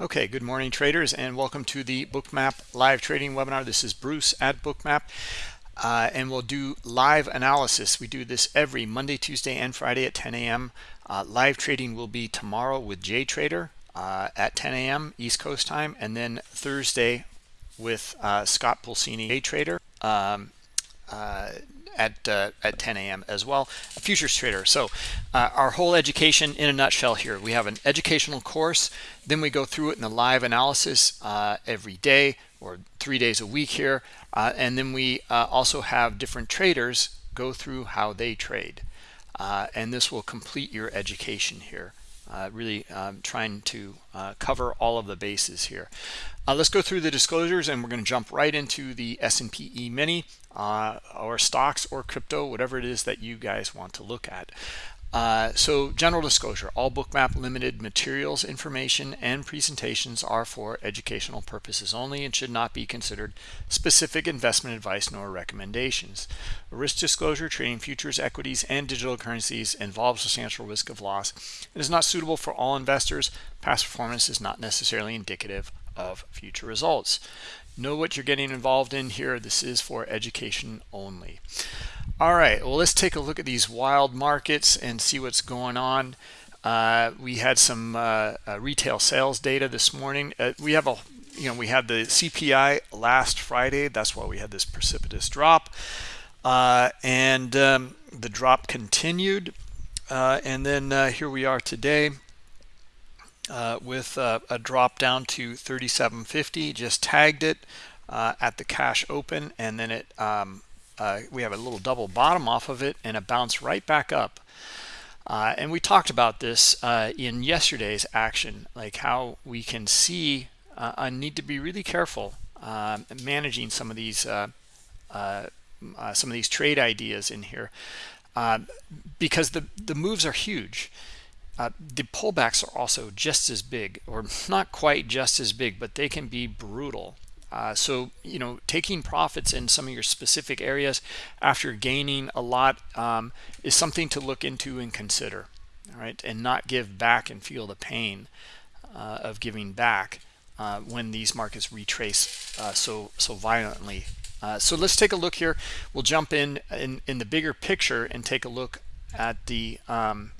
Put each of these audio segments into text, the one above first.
Okay, good morning traders and welcome to the Bookmap live trading webinar. This is Bruce at Bookmap uh, and we'll do live analysis. We do this every Monday, Tuesday, and Friday at 10 a.m. Uh, live trading will be tomorrow with JTrader uh, at 10 a.m. East Coast time and then Thursday with uh, Scott Pulcini, JTrader. Um, uh, at uh, at 10 a.m. as well, a futures trader. So uh, our whole education in a nutshell here. We have an educational course, then we go through it in a live analysis uh, every day or three days a week here, uh, and then we uh, also have different traders go through how they trade, uh, and this will complete your education here. Really um, trying to cover all of the bases here. let's go through the disclosures, and we're going to jump right into the S&P E-mini uh, or stocks or crypto, whatever it is that you guys want to look at. Uh, so general disclosure, all Bookmap limited materials, information, and presentations are for educational purposes only and should not be considered specific investment advice nor recommendations. Risk disclosure, trading futures, equities, and digital currencies involves substantial risk of loss and is not suitable for all investors. Past performance is not necessarily indicative of future results know what you're getting involved in here. This is for education only. All right well let's take a look at these wild markets and see what's going on. Uh, we had some uh, uh, retail sales data this morning. Uh, we have a you know we had the CPI last Friday. That's why we had this precipitous drop. Uh, and um, the drop continued. Uh, and then here we are today uh, with uh, a drop down to 37.50 just tagged it uh, at the cash open and then it um, uh, we have a little double bottom off of it and a bounce right back up. Uh, and we talked about this uh, in yesterday's action like how we can see I need to be really careful um, managing some of these some of these trade ideas in here because the the moves are huge uh, the pullbacks are also just as big or not quite just as big but they can be brutal. Uh, so you know taking profits in some of your specific areas after gaining a lot um, is something to look into and consider all right? And not give back and feel the pain uh, of giving back uh, when these markets retrace uh, so so violently. Uh, so let's take a look here. We'll jump in in in the bigger picture and take a look at the um,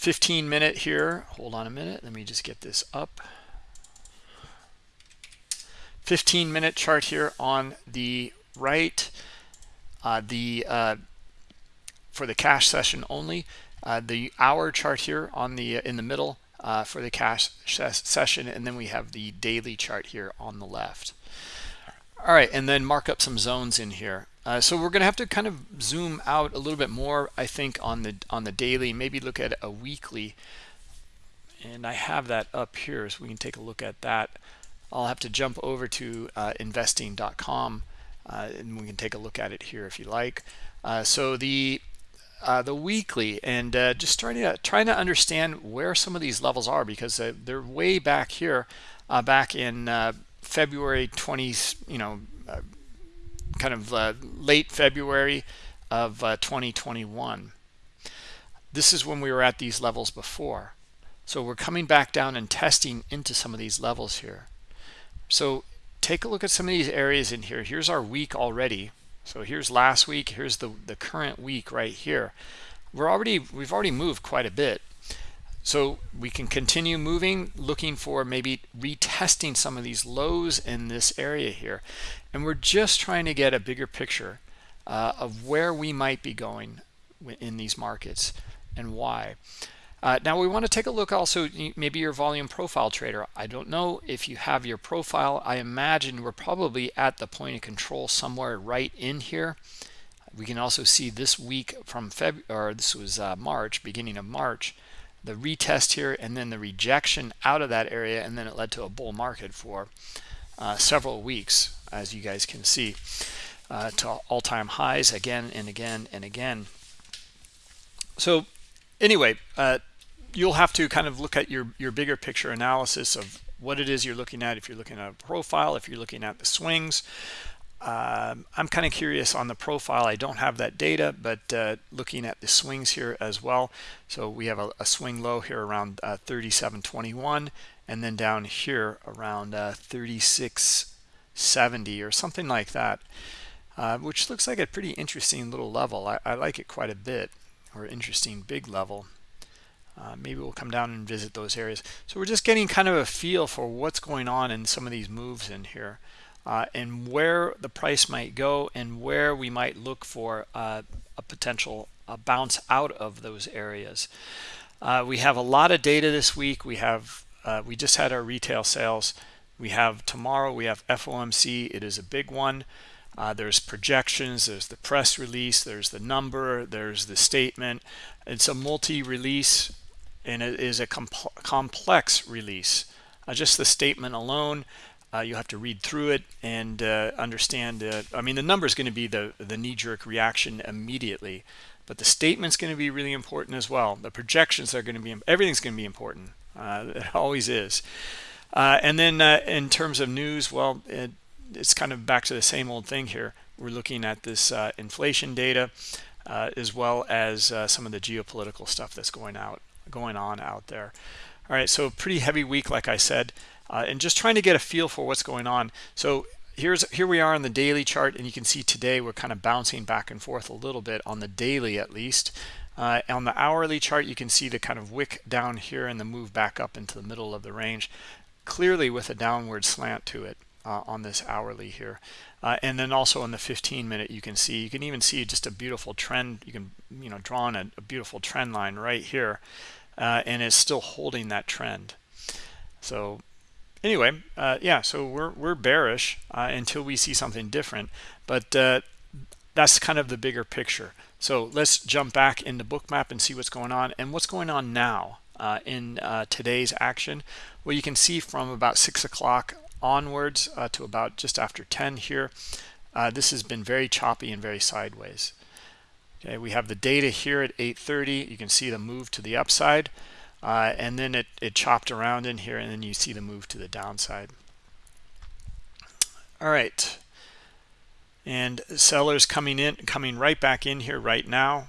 15 minute here. Hold on a minute. Let me just get this up. 15 minute chart here on the right. Uh, the uh, for the cash session only. Uh, the hour chart here on the uh, in the middle uh, for the cash session. And then we have the daily chart here on the left. All right. And then mark up some zones in here uh, so we're going to have to kind of zoom out a little bit more, I think, on the on the daily. Maybe look at a weekly, and I have that up here, so we can take a look at that. I'll have to jump over to uh, investing.com, uh, and we can take a look at it here if you like. Uh, so the uh, the weekly, and uh, just trying to trying to understand where some of these levels are because they're way back here, back in February 20, you know kind of uh, late February of uh, 2021. This is when we were at these levels before. So we're coming back down and testing into some of these levels here. So take a look at some of these areas in here. Here's our week already. So here's last week. Here's the, the current week right here. We're already, we've already moved quite a bit. So we can continue moving, looking for maybe retesting some of these lows in this area here. And we're just trying to get a bigger picture uh, of where we might be going in these markets and why. Uh, now we want to take a look also maybe your volume profile trader. I don't know if you have your profile. I imagine we're probably at the point of control somewhere right in here. We can also see this week from February, this was uh, March, beginning of March, the retest here and then the rejection out of that area and then it led to a bull market for uh, several weeks as you guys can see uh, to all-time highs again and again and again so anyway uh, you'll have to kind of look at your your bigger picture analysis of what it is you're looking at if you're looking at a profile if you're looking at the swings um, I'm kind of curious on the profile. I don't have that data, but uh, looking at the swings here as well. So we have a, a swing low here around uh, 37.21 and then down here around uh, 36.70 or something like that, uh, which looks like a pretty interesting little level. I, I like it quite a bit or interesting big level. Uh, maybe we'll come down and visit those areas. So we're just getting kind of a feel for what's going on in some of these moves in here uh, and where the price might go and where we might look for uh, a potential bounce out of those areas. Uh, we have a lot of data this week. We have uh, we just had our retail sales. We have tomorrow. We have FOMC. It is a big one. Uh, there's projections. There's the press release. There's the number. There's the statement. It's a multi-release and it is a complex release. just the statement alone uh, you have to read through it and uh, understand uh, i mean the number is going to be the the knee-jerk reaction immediately but the statement's going to be really important as well the projections are going to be everything's going to be important uh, it always is uh, and then uh, in terms of news well it, it's kind of back to the same old thing here we're looking at this inflation data as well as some of the geopolitical stuff that's going out going on out there all right so pretty heavy week like i said uh, and just trying to get a feel for what's going on. So here's here we are on the daily chart, and you can see today we're kind of bouncing back and forth a little bit on the daily at least. Uh, on the hourly chart, you can see the kind of wick down here and the move back up into the middle of the range, clearly with a downward slant to it uh, on this hourly here. Uh, and then also on the 15 minute, you can see, you can even see just a beautiful trend. You can, you know, draw on a, a beautiful trend line right here, uh, and it's still holding that trend. So anyway, uh, yeah, so we're, we're bearish uh, until we see something different. But uh, that's kind of the bigger picture. So let's jump back into bookmap and see what's going on and what's going on now uh, in uh, today's action. Well, you can see from about 6 o'clock onwards uh, to about just after 10 here, this has been very choppy and very sideways. Okay, we have the data here at 8.30. You can see the move to the upside uh, and then it, it chopped around in here and then you see the move to the downside all right and sellers coming in coming right back in here right now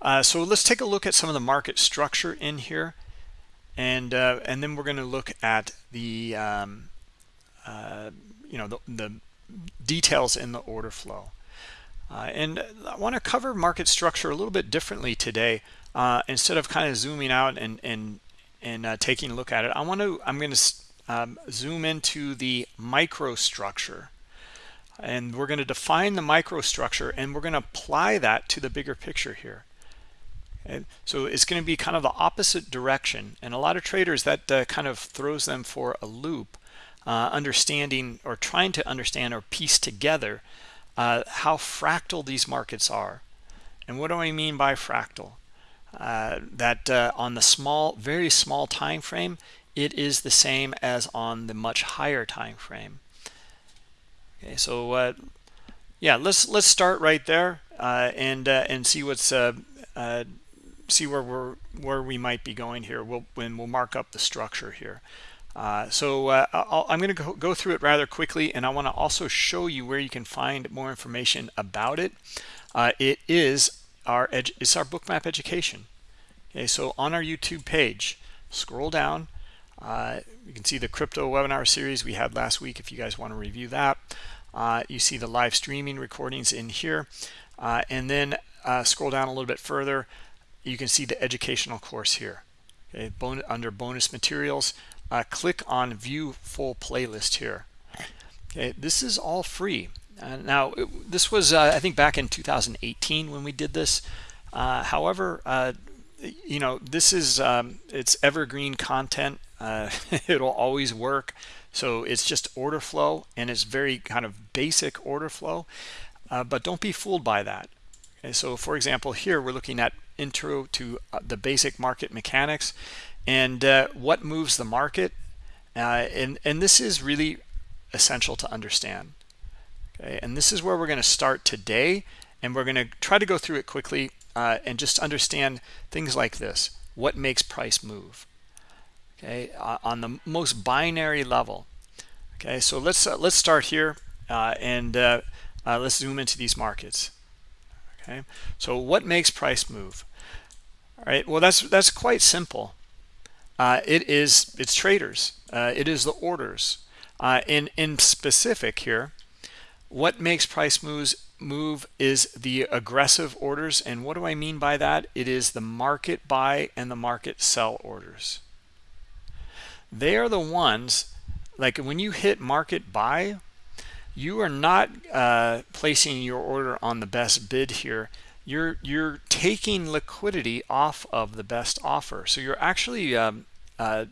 uh, so let's take a look at some of the market structure in here. And uh, and then we're going to look at the um, uh, you know the, the, details in the order flow. Uh, and I want to cover market structure a little bit differently today uh, instead of kind of zooming out and and and uh, taking a look at it. I want to I'm going to um, zoom into the microstructure. And we're going to define the microstructure and we're going to apply that to the bigger picture here and so it's going to be kind of the opposite direction. And a lot of traders that uh, kind of throws them for a loop uh, understanding or trying to understand or piece together uh, how fractal these markets are. And what do I mean by fractal? Uh, that uh, on the small very small time frame it is the same as on the much higher time frame. Okay so uh, yeah let's let's start right there uh, and uh, and see what's see where we're where we might be going here we'll when we'll mark up the structure here. So i am going to go, through it rather quickly and I want to also show you where you can find more information about it. It is our it's our bookmap education. Okay so on our youtube page scroll down. Uh, you can see the crypto webinar series we had last week if you guys want to review that. Uh, you see the live streaming recordings in here. Uh, and then uh, scroll down a little bit further you can see the educational course here okay bon under bonus materials uh, click on view full playlist here okay this is all free uh, now, it, this was, uh, I think, back in 2018 when we did this. Uh, however, uh, you know, this is, um, it's evergreen content. Uh, it'll always work. So it's just order flow and it's very kind of basic order flow. But don't be fooled by that. Okay, so for example, here we're looking at intro to the basic market mechanics and what moves the market. and, and this is really essential to understand okay? And this is where we're going to start today and we're going to try to go through it quickly uh, and just understand things like this. What makes price move okay? Uh, on the most binary level okay? So let's uh, let's start here uh, and uh, uh, let's zoom into these markets okay? So what makes price move all right? Well that's that's quite simple. Uh, it is it's traders. Uh, it is the orders. Uh, in in specific here what makes price moves move is the aggressive orders. And what do I mean by that? It is the market buy and the market sell orders. They are the ones like when you hit market buy you are not uh, placing your order on the best bid here you're you're taking liquidity off of the best offer. So you're actually um, uh,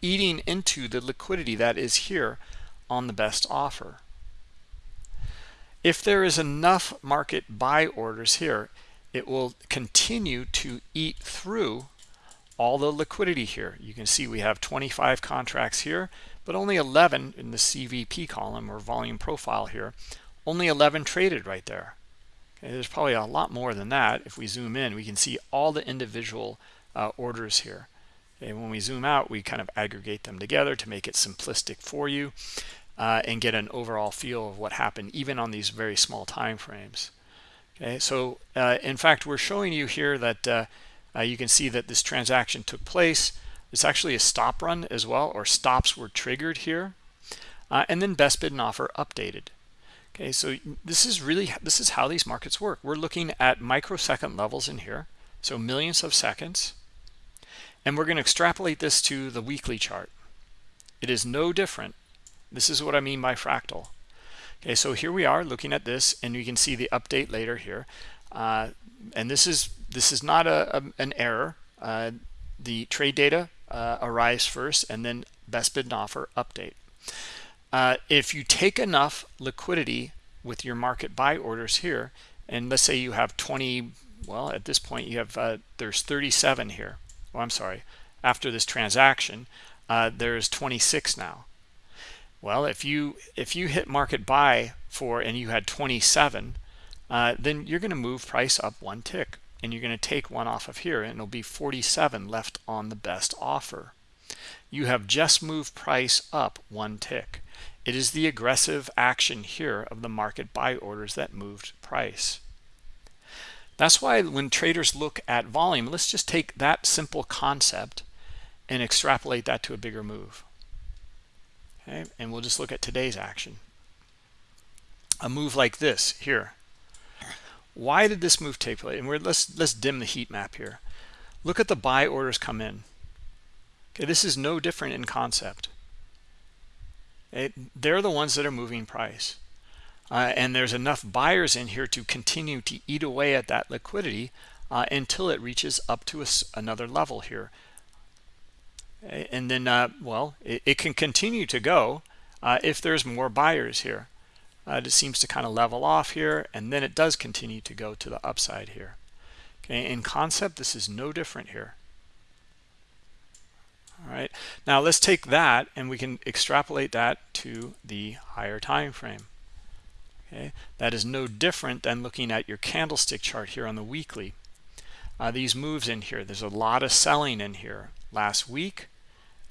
eating into the liquidity that is here on the best offer. If there is enough market buy orders here it will continue to eat through all the liquidity here. You can see we have 25 contracts here but only 11 in the CVP column or volume profile here. Only 11 traded right there okay, there's probably a lot more than that. If we zoom in we can see all the individual uh, orders here. And when we zoom out we kind of aggregate them together to make it simplistic for you uh, and get an overall feel of what happened even on these very small time frames. Okay so uh, in fact we're showing you here that uh, uh, you can see that this transaction took place. It's actually a stop run as well or stops were triggered here uh, and then best bid and offer updated okay so this is really this is how these markets work we're looking at microsecond levels in here so millions of seconds and we're going to extrapolate this to the weekly chart it is no different this is what I mean by fractal. Okay, so here we are looking at this, and you can see the update later here. Uh, and this is this is not a, a an error. Uh, the trade data uh, arrives first, and then best bid and offer update. Uh, if you take enough liquidity with your market buy orders here, and let's say you have 20, well, at this point you have uh, there's 37 here. Well, I'm sorry, after this transaction, uh, there's 26 now well, if you if you hit market buy for and you had 27, uh, then you're going to move price up one tick and you're going to take one off of here and it'll be 47 left on the best offer. You have just moved price up one tick. It is the aggressive action here of the market buy orders that moved price. That's why when traders look at volume, let's just take that simple concept and extrapolate that to a bigger move. Okay and we'll just look at today's action. A move like this here. Why did this move take place? And we're let's let's dim the heat map here. Look at the buy orders come in. Okay this is no different in concept it, they're the ones that are moving price. Uh, and there's enough buyers in here to continue to eat away at that liquidity uh, until it reaches up to a, another level here. And then uh, well it, it, can continue to go uh, if there's more buyers here. Uh, it seems to kind of level off here and then it does continue to go to the upside here. Okay in concept this is no different here all right now let's take that and we can extrapolate that to the higher time frame. Okay that is no different than looking at your candlestick chart here on the weekly. Uh, these moves in here there's a lot of selling in here last week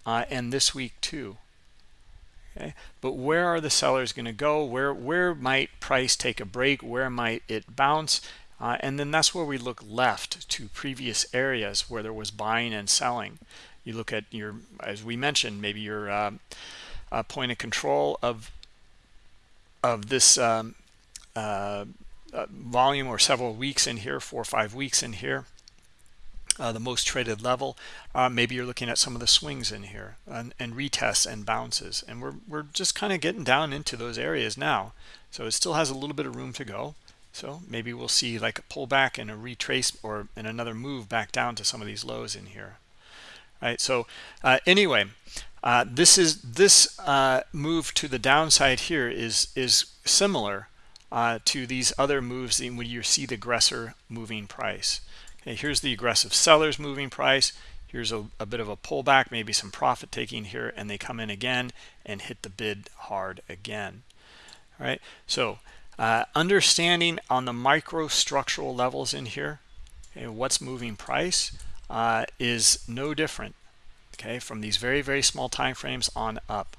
uh, and this week too. Okay but where are the sellers going to go? Where where might price take a break? Where might it bounce? Uh, and then that's where we look left to previous areas where there was buying and selling you look at your as we mentioned maybe your uh, uh point of control of of this um, uh, uh, volume or several weeks in here four or five weeks in here uh, the most traded level. Maybe you're looking at some of the swings in here and, and retests and bounces. And we're, we're just kind of getting down into those areas now. So it still has a little bit of room to go. So maybe we'll see like a pullback and a retrace or in another move back down to some of these lows in here. Right. So uh, anyway, uh, this is this uh, move to the downside here is is similar uh, to these other moves when you see the aggressor moving price. Okay, here's the aggressive sellers moving price. Here's a, a bit of a pullback, maybe some profit taking here, and they come in again and hit the bid hard again. All right, so uh, understanding on the micro structural levels in here, okay, what's moving price uh, is no different, okay, from these very, very small time frames on up.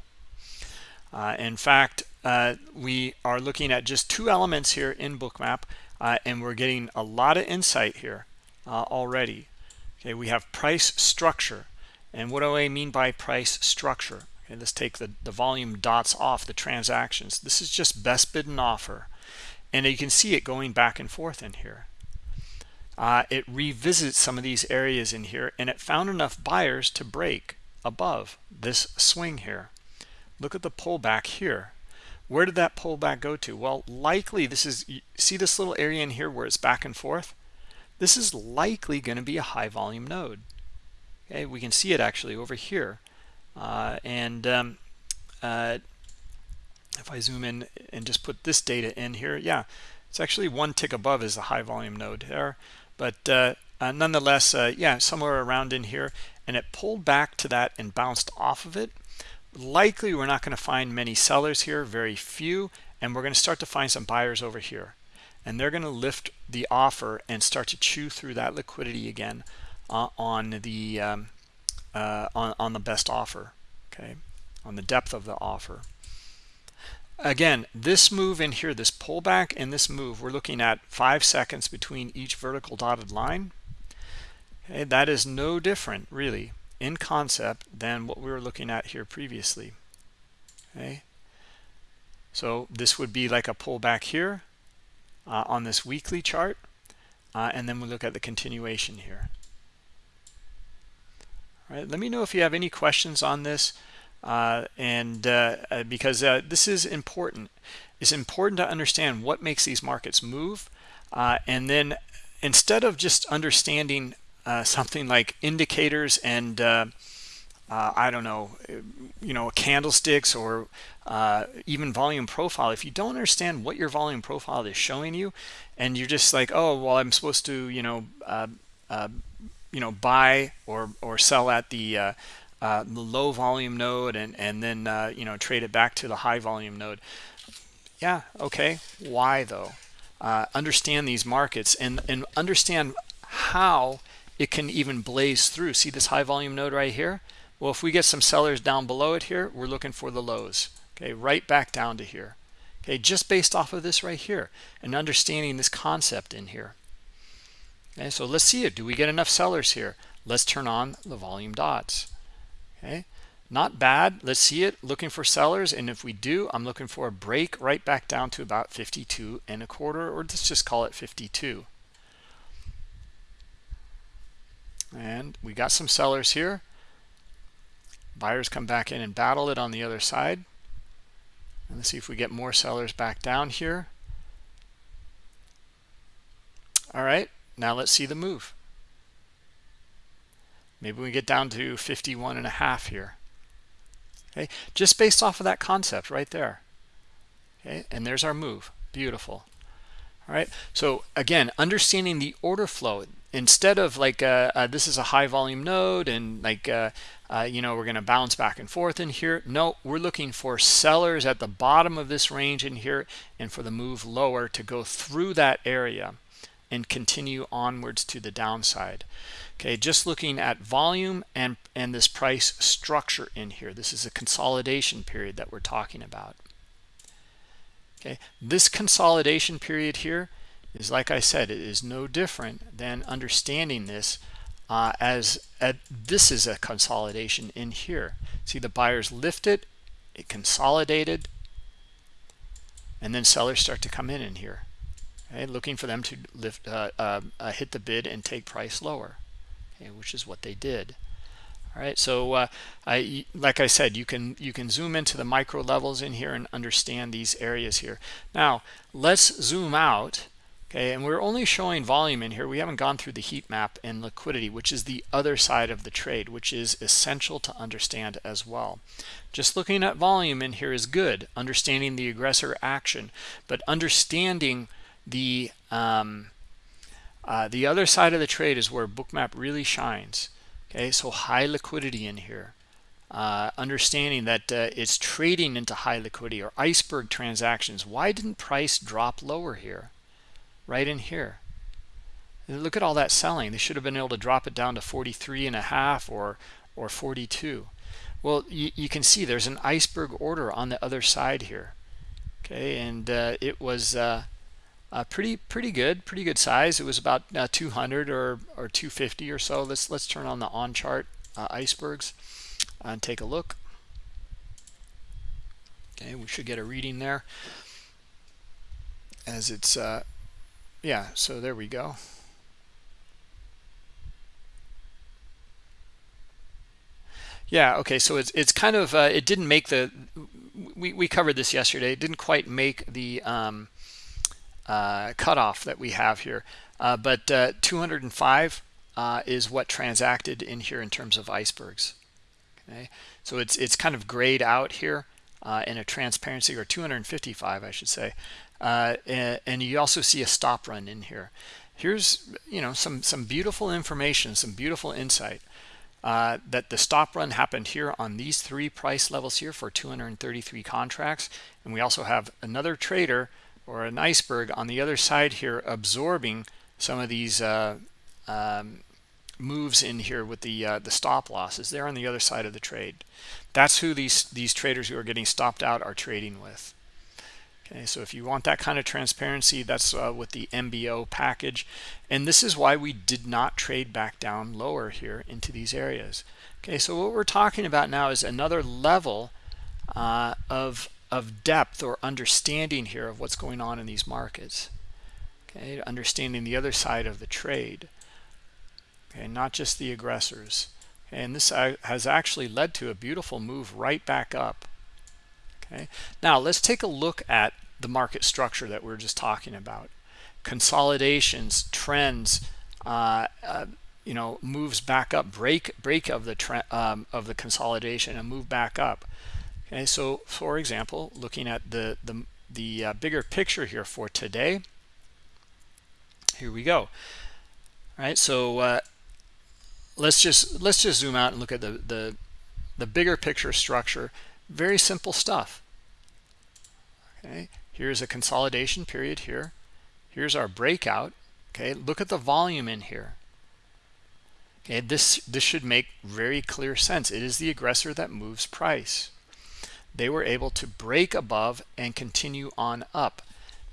Uh, in fact, uh, we are looking at just two elements here in bookmap uh, and we're getting a lot of insight here uh, already. Okay we have price structure. And what do i mean by price structure? Okay let's take the the volume dots off the transactions. This is just best bid and offer. And you can see it going back and forth in here uh, it revisits some of these areas in here and it found enough buyers to break above this swing here. Look at the pullback here. Where did that pullback go to? Well likely this is see this little area in here where it's back and forth? This is likely going to be a high volume node. Okay we can see it actually over here. Uh, and um, uh, if I zoom in and just put this data in here yeah it's actually one tick above is the high volume node there but uh, uh nonetheless uh, yeah somewhere around in here and it pulled back to that and bounced off of it. Likely we're not going to find many sellers here very few and we're going to start to find some buyers over here. And they're going to lift the offer and start to chew through that liquidity again uh, on the um, uh, on, on the best offer okay on the depth of the offer again this move in here this pullback and this move we're looking at five seconds between each vertical dotted line. Okay that is no different really in concept than what we were looking at here previously. Okay so this would be like a pullback here uh, on this weekly chart uh, and then we look at the continuation here. All right let me know if you have any questions on this uh, and uh, uh, because uh, this is important it's important to understand what makes these markets move and then instead of just understanding uh, something like indicators and uh, uh, I don't know, you know, candlesticks or uh, even volume profile. If you don't understand what your volume profile is showing you, and you're just like, oh, well, I'm supposed to, you know, uh, uh, you know, buy or or sell at the Uh, the low volume node and and then uh, you know trade it back to the high volume node. Yeah, okay. Why though? Uh, understand these markets and and understand how it can even blaze through. See this high volume node right here? Well if we get some sellers down below it here we're looking for the lows. Okay right back down to here. Okay just based off of this right here and understanding this concept in here. Okay so let's see it. Do we get enough sellers here? Let's turn on the volume dots okay? Not bad. Let's see it. Looking for sellers and if we do i'm looking for a break right back down to about 52 and a quarter or let's just call it 52 and we got some sellers here. Buyers come back in and battle it on the other side. And let's see if we get more sellers back down here. All right. Now let's see the move maybe we get down to 51 and a half here. Okay? Just based off of that concept right there. Okay? And there's our move. Beautiful. All right so again understanding the order flow. Instead of like uh, uh, this is a high volume node and like uh, uh you know we're going to bounce back and forth in here. No we're looking for sellers at the bottom of this range in here and for the move lower to go through that area and continue onwards to the downside. Okay just looking at volume and and this price structure in here. This is a consolidation period that we're talking about. Okay this consolidation period here is like I said, it is no different than understanding this uh, as a, this is a consolidation in here. See the buyers lift it, it consolidated, and then sellers start to come in in here, okay, looking for them to lift, uh, uh, uh hit the bid and take price lower, okay, which is what they did. All right, so uh, I, like I said, you can you can zoom into the micro levels in here and understand these areas here. Now let's zoom out okay and we're only showing volume in here we haven't gone through the heat map and liquidity which is the other side of the trade which is essential to understand as well just looking at volume in here is good understanding the aggressor action but understanding the um, uh, the other side of the trade is where bookmap really shines okay so high liquidity in here uh, understanding that uh, it's trading into high liquidity or iceberg transactions why didn't price drop lower here right in here. Look at all that selling. They should have been able to drop it down to 43 and a half or or 42. Well, you, you can see there's an iceberg order on the other side here. okay and uh, it was uh, pretty pretty good pretty good size. It was about uh, 200 or or 250 or so. Let's let's turn on the on chart uh, icebergs and take a look. Okay we should get a reading there. As it's uh, yeah so there we go. Yeah okay so it's it's kind of uh, it didn't make the we, we covered this yesterday. It didn't quite make the um, uh, cutoff that we have here. Uh, but uh, 205 uh, is what transacted in here in terms of icebergs. Okay? So it's it's kind of grayed out here uh, in a transparency or 255 I should say. And, and you also see a stop run in here. Here's you know some some beautiful information some beautiful insight uh, that the stop run happened here on these three price levels here for 233 contracts. And we also have another trader or an iceberg on the other side here absorbing some of these uh, um, moves in here with the uh, the stop losses. They're on the other side of the trade. That's who these these traders who are getting stopped out are trading with. Okay, so if you want that kind of transparency, that's uh, with the MBO package. And this is why we did not trade back down lower here into these areas. Okay, so what we're talking about now is another level uh, of, of depth or understanding here of what's going on in these markets. Okay, understanding the other side of the trade. Okay, not just the aggressors. And this has actually led to a beautiful move right back up okay now let's take a look at the market structure that we are just talking about consolidations trends uh, uh, you know moves back up break break of the trend um, of the consolidation and move back up okay so for example looking at the the the uh, bigger picture here for today here we go. All right so uh, let's just let's just zoom out and look at the the the bigger picture structure. Very simple stuff. Okay here's a consolidation period here. Here's our breakout. Okay look at the volume in here. Okay this this should make very clear sense. It is the aggressor that moves price they were able to break above and continue on up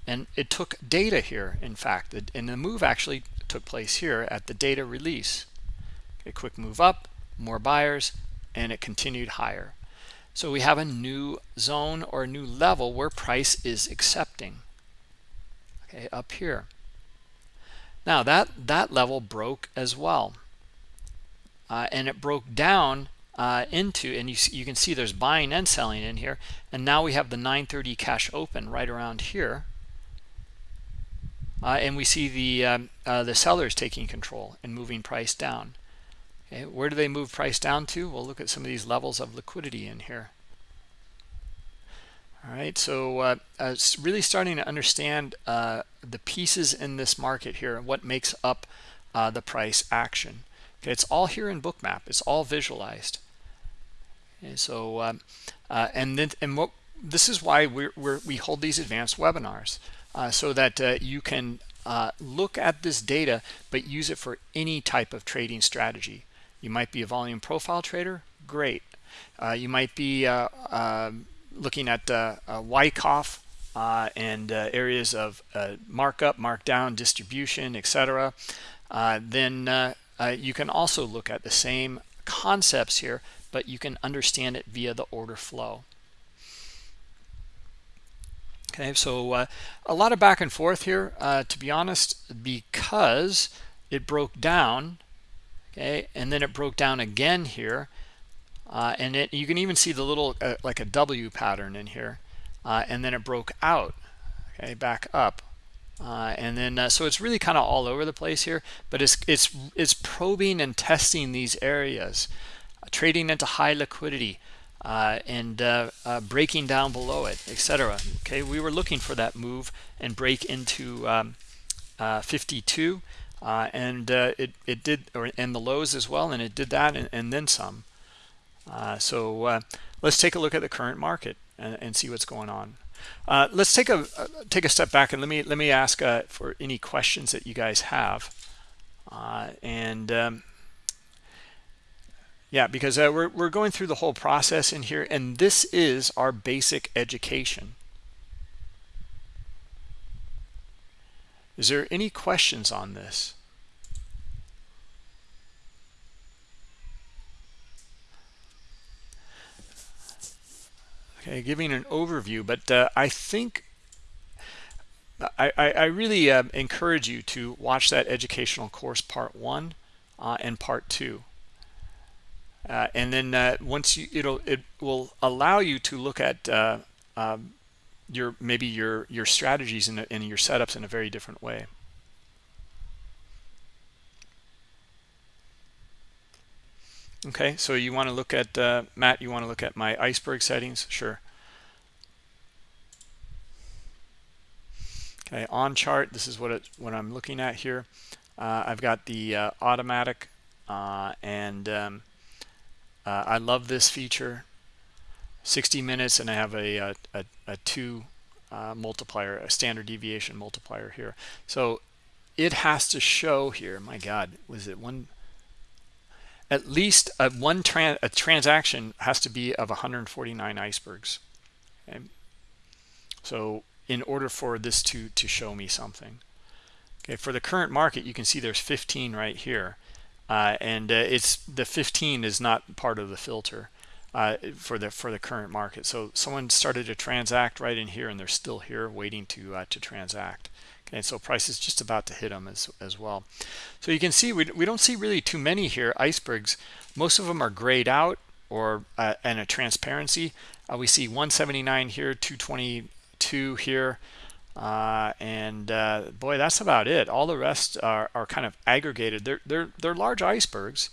and it took data here in fact and the move actually took place here at the data release a quick move up more buyers and it continued higher so we have a new zone or a new level where price is accepting. Okay, up here. Now that, that level broke as well. Uh, and it broke down uh, into, and you, you can see there's buying and selling in here. And now we have the 930 cash open right around here. Uh, and we see the um, uh, the sellers taking control and moving price down. Okay, where do they move price down to? We'll look at some of these levels of liquidity in here. All right, so uh, uh, really starting to understand uh, the pieces in this market here and what makes up uh, the price action. Okay, it's all here in Bookmap. It's all visualized. Okay, so um, uh, and then and what this is why we're, we're, hold these advanced webinars uh, so that you can look at this data but use it for any type of trading strategy. You might be a volume profile trader, great. Uh, you might be uh, uh, looking at uh, Wyckoff uh, and uh, areas of markup, markdown, distribution, etc. then you can also look at the same concepts here, but you can understand it via the order flow. Okay, so uh, a lot of back and forth here, uh, to be honest, because it broke down okay and then it broke down again here uh, and it, you can even see the little uh, like a W pattern in here uh, and then it broke out okay back up uh, and then uh, so it's really kind of all over the place here but it's it's it's probing and testing these areas uh, trading into high liquidity and breaking down below it etc okay we were looking for that move and break into um, 52 uh, and uh, it it did or and the lows as well and it did that and, and then some. Uh, so uh, let's take a look at the current market and, and see what's going on uh, let's take a take a step back and let me let me ask uh, for any questions that you guys have, uh, and um, yeah, because uh, we're we're going through the whole process in here, and this is our basic education. Is there any questions on this? Okay giving an overview but uh, i think I, I, really uh, encourage you to watch that educational course part one uh, and part two. Uh, and then uh, once you it'll it will allow you to look at uh, um, your maybe your your strategies and your setups in a very different way okay so you want to look at uh, Matt you want to look at my iceberg settings? Sure. Okay on chart this is what it what I'm looking at here. Uh, I've got the uh, automatic uh, and um, uh, I love this feature. 60 minutes and I have a, a, a, a two uh, multiplier a standard deviation multiplier here. So it has to show here my god was it one at least a one tran a transaction has to be of 149 icebergs. Okay so in order for this to to show me something okay for the current market you can see there's 15 right here. Uh, and uh, it's the 15 is not part of the filter uh, for the for the current market. So someone started to transact right in here and they're still here waiting to uh, to transact. Okay so price is just about to hit them as, as well. So you can see we, we don't see really too many here. Icebergs most of them are grayed out or uh, and a transparency. Uh, we see 179 here 222 here uh, and uh, boy that's about it. All the rest are, are kind of aggregated. They're they're they're large icebergs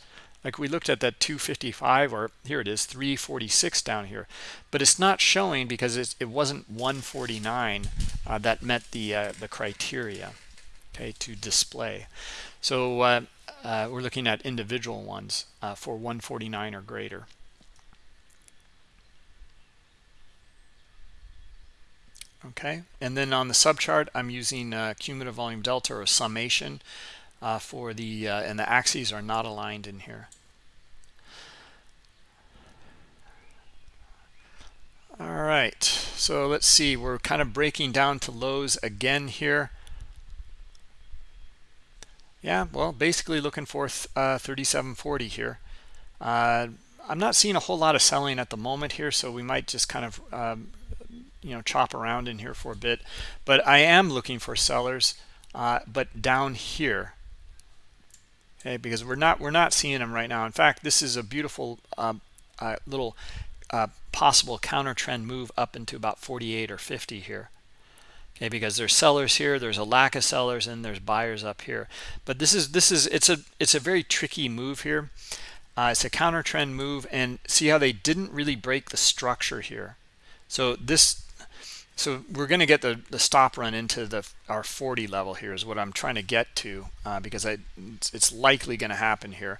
like we looked at that 255 or here it is 346 down here. But it's not showing because it wasn't 149 uh, that met the uh, the criteria okay to display. So uh, uh we're looking at individual ones uh, for 149 or greater. Okay and then on the subchart i'm using uh, cumulative volume delta or summation uh, for the uh, and the axes are not aligned in here all right so let's see we're kind of breaking down to lows again here. Yeah well basically looking for uh, 3740 here. Uh, I'm not seeing a whole lot of selling at the moment here so we might just kind of um, you know chop around in here for a bit. But I am looking for sellers uh, but down here okay because we're not we're not seeing them right now. In fact this is a beautiful um, uh, little uh, possible counter trend move up into about 48 or 50 here. Okay because there's sellers here there's a lack of sellers and there's buyers up here. But this is this is it's a it's a very tricky move here. Uh, it's a counter trend move and see how they didn't really break the structure here. So this so we're going to get the, the stop run into the our 40 level here is what I'm trying to get to uh, because I, it's, it's likely going to happen here.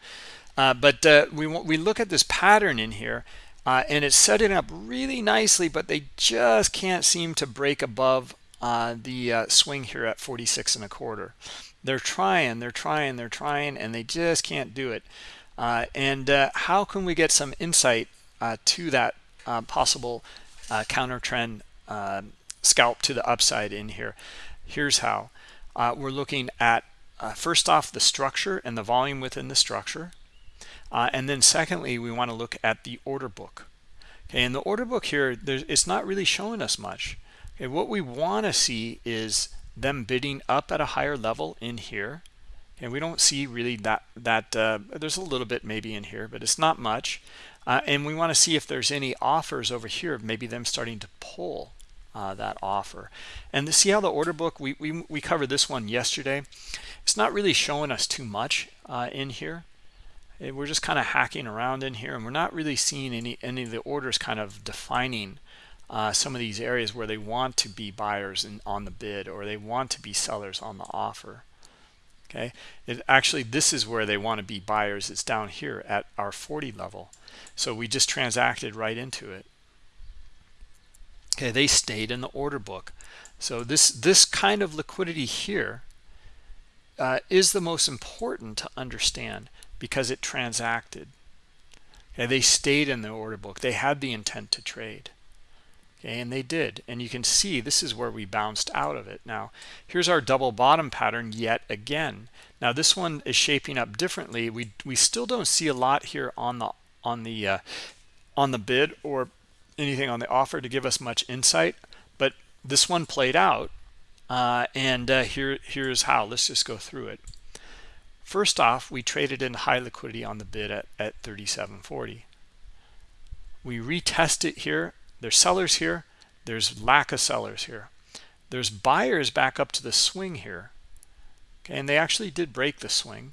Uh, but uh, we, want we look at this pattern in here uh, and it's setting up really nicely, but they just can't seem to break above uh, the uh, swing here at 46 and a quarter. They're trying, they're trying, they're trying, and they just can't do it. and how can we get some insight to that possible counter trend uh, scalp to the upside in here. Here's how. Uh, we're looking at, uh, first off, the structure and the volume within the structure. Uh, and then secondly, we want to look at the order book. Okay, and the order book here, it's not really showing us much. Okay, what we want to see is them bidding up at a higher level in here. And we don't see really that, that uh, there's a little bit maybe in here, but it's not much. Uh, and we want to see if there's any offers over here, maybe them starting to pull uh, that offer. And to see how the order book, we, we, we covered this one yesterday. It's not really showing us too much uh, in here. We're just kind of hacking around in here and we're not really seeing any, any of the orders kind of defining uh, some of these areas where they want to be buyers in, on the bid or they want to be sellers on the offer. Okay? It actually this is where they want to be buyers it's down here at our 40 level. So we just transacted right into it. Okay they stayed in the order book. So this this kind of liquidity here uh, is the most important to understand because it transacted. Okay they stayed in the order book. They had the intent to trade. Okay and they did. And you can see this is where we bounced out of it. Now here's our double bottom pattern yet again. Now this one is shaping up differently. We we still don't see a lot here on the on the uh, on the bid or anything on the offer to give us much insight but this one played out uh, and uh, here here's how. Let's just go through it first off we traded in high liquidity on the bid at, at 37.40 we retest it here. There's sellers here. There's lack of sellers here. There's buyers back up to the swing here. Okay and they actually did break the swing.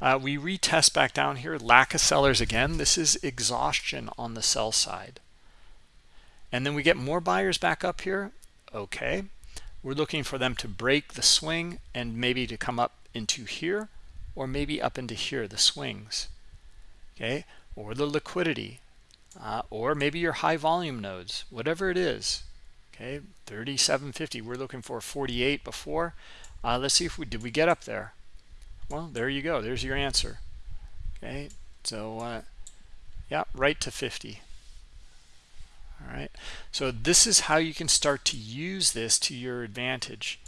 Uh, we retest back down here. Lack of sellers again. This is exhaustion on the sell side. And then we get more buyers back up here. Okay. We're looking for them to break the swing and maybe to come up into here or maybe up into here the swings okay? Or the liquidity uh, or maybe your high volume nodes whatever it is okay? 3750 we're looking for 48 before. Uh, let's see if we did we get up there? Well there you go there's your answer okay? So uh, yeah right to 50 all right so this is how you can start to use this to your advantage.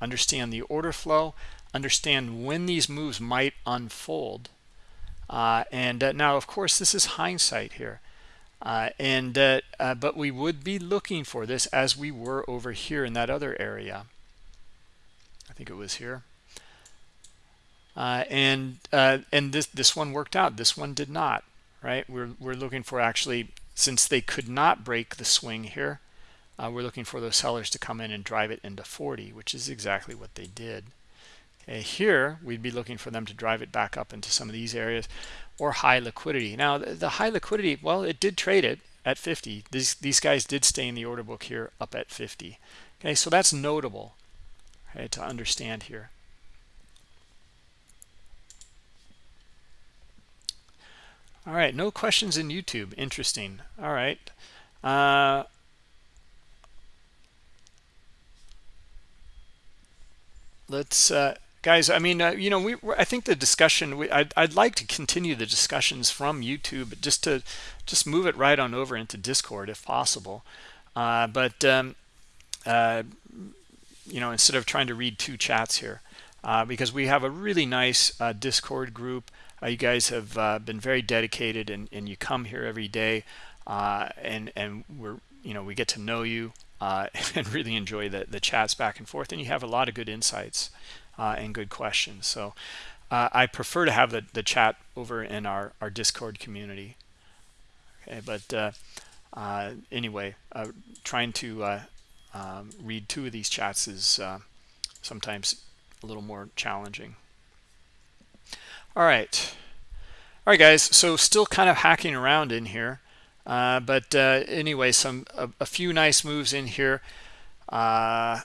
Understand the order flow understand when these moves might unfold. Uh, and uh, now of course this is hindsight here. Uh, and uh, uh, but we would be looking for this as we were over here in that other area. I think it was here. Uh, and and this this one worked out. This one did not right? We're, we're looking for actually since they could not break the swing here we're looking for those sellers to come in and drive it into 40 which is exactly what they did okay, here we'd be looking for them to drive it back up into some of these areas or high liquidity. Now the, the high liquidity well it did trade it at 50 these these guys did stay in the order book here up at 50 okay so that's notable okay, to understand here. All right no questions in youtube. Interesting. All right. Uh, let's uh, guys i mean uh, you know we i think the discussion we, I'd, I'd like to continue the discussions from youtube just to just move it right on over into discord if possible. Uh, but um, uh, you know instead of trying to read two chats here uh, because we have a really nice uh, discord group. Uh, you guys have been very dedicated and, and you come here every day and and we're you know we get to know you and really enjoy the the chats back and forth and you have a lot of good insights uh, and good questions. So uh, I prefer to have the, the chat over in our, our Discord community. Okay, but uh, uh anyway, uh, trying to uh, um, read two of these chats is sometimes a little more challenging. All right. All right, guys. So still kind of hacking around in here. but anyway, some a, a, few nice moves in here. Uh,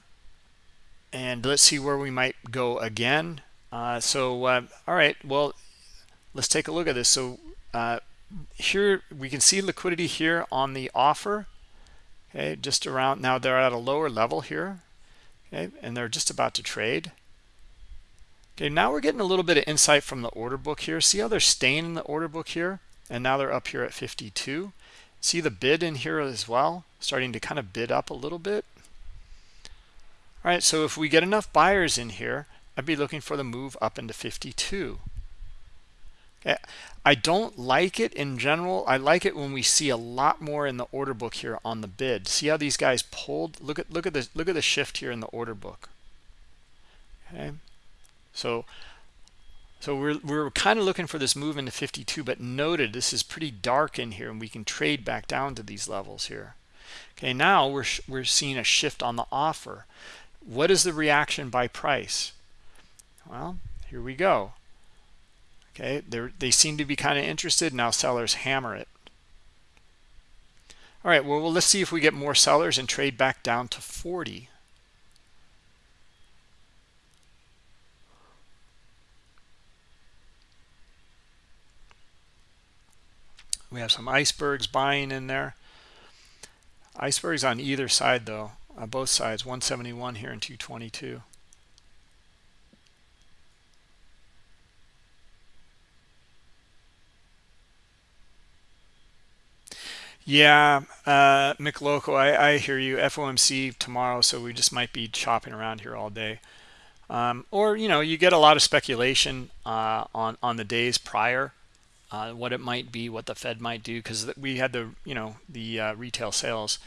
and let's see where we might go again. Uh, so uh, all right well let's take a look at this. So uh, here we can see liquidity here on the offer. Okay just around now they're at a lower level here. Okay and they're just about to trade. Okay now we're getting a little bit of insight from the order book here. See how they're staying in the order book here? And now they're up here at 52 see the bid in here as well starting to kind of bid up a little bit all right, so if we get enough buyers in here, I'd be looking for the move up into 52. Okay. I don't like it in general. I like it when we see a lot more in the order book here on the bid. See how these guys pulled? Look at look at the look at the shift here in the order book. Okay. So so we're we're kind of looking for this move into 52, but noted this is pretty dark in here and we can trade back down to these levels here. Okay, now we're we're seeing a shift on the offer what is the reaction by price? Well here we go. Okay they they seem to be kind of interested now sellers hammer it. All right well, well let's see if we get more sellers and trade back down to 40 we have some icebergs buying in there. Icebergs on either side though uh, both sides 171 here and 222 Yeah, uh, McLoco, I, I hear you. FOMC tomorrow, so we just might be chopping around here all day. Um, or, you know, you get a lot of speculation uh, on, on the days prior, uh, what it might be, what the Fed might do, because we had the, you know, the uh, retail sales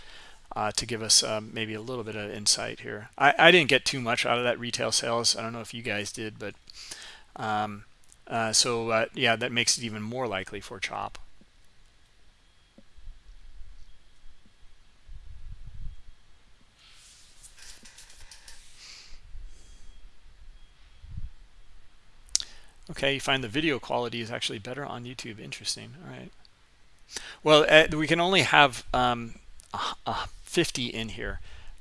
uh, to give us um, maybe a little bit of insight here. I, I didn't get too much out of that retail sales. I don't know if you guys did, but um, uh, so uh, yeah, that makes it even more likely for chop. Okay, you find the video quality is actually better on YouTube. Interesting. All right. Well, uh, we can only have um, uh, 50 in here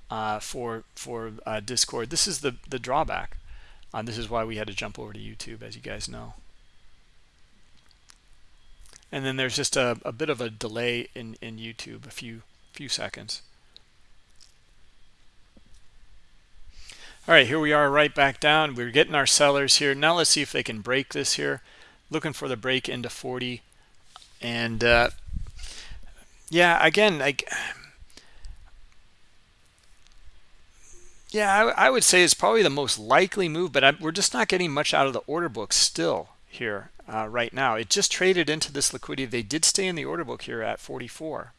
uh, for for uh, Discord. This is the the drawback. Uh, this is why we had to jump over to YouTube, as you guys know. And then there's just a, a bit of a delay in in YouTube, a few few seconds. All right, here we are right back down. We're getting our sellers here. Now let's see if they can break this here. Looking for the break into 40. And uh, yeah, again, like Yeah, I, I, would say it's probably the most likely move, but I, we're just not getting much out of the order book still here uh, right now. It just traded into this liquidity. They did stay in the order book here at 44.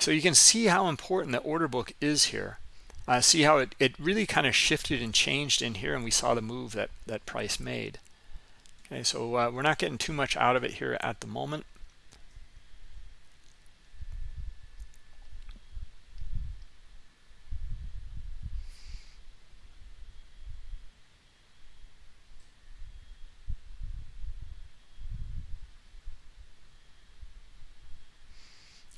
So you can see how important the order book is here. Uh, see how it, it really kind of shifted and changed in here, and we saw the move that, that price made. Okay, so uh, we're not getting too much out of it here at the moment.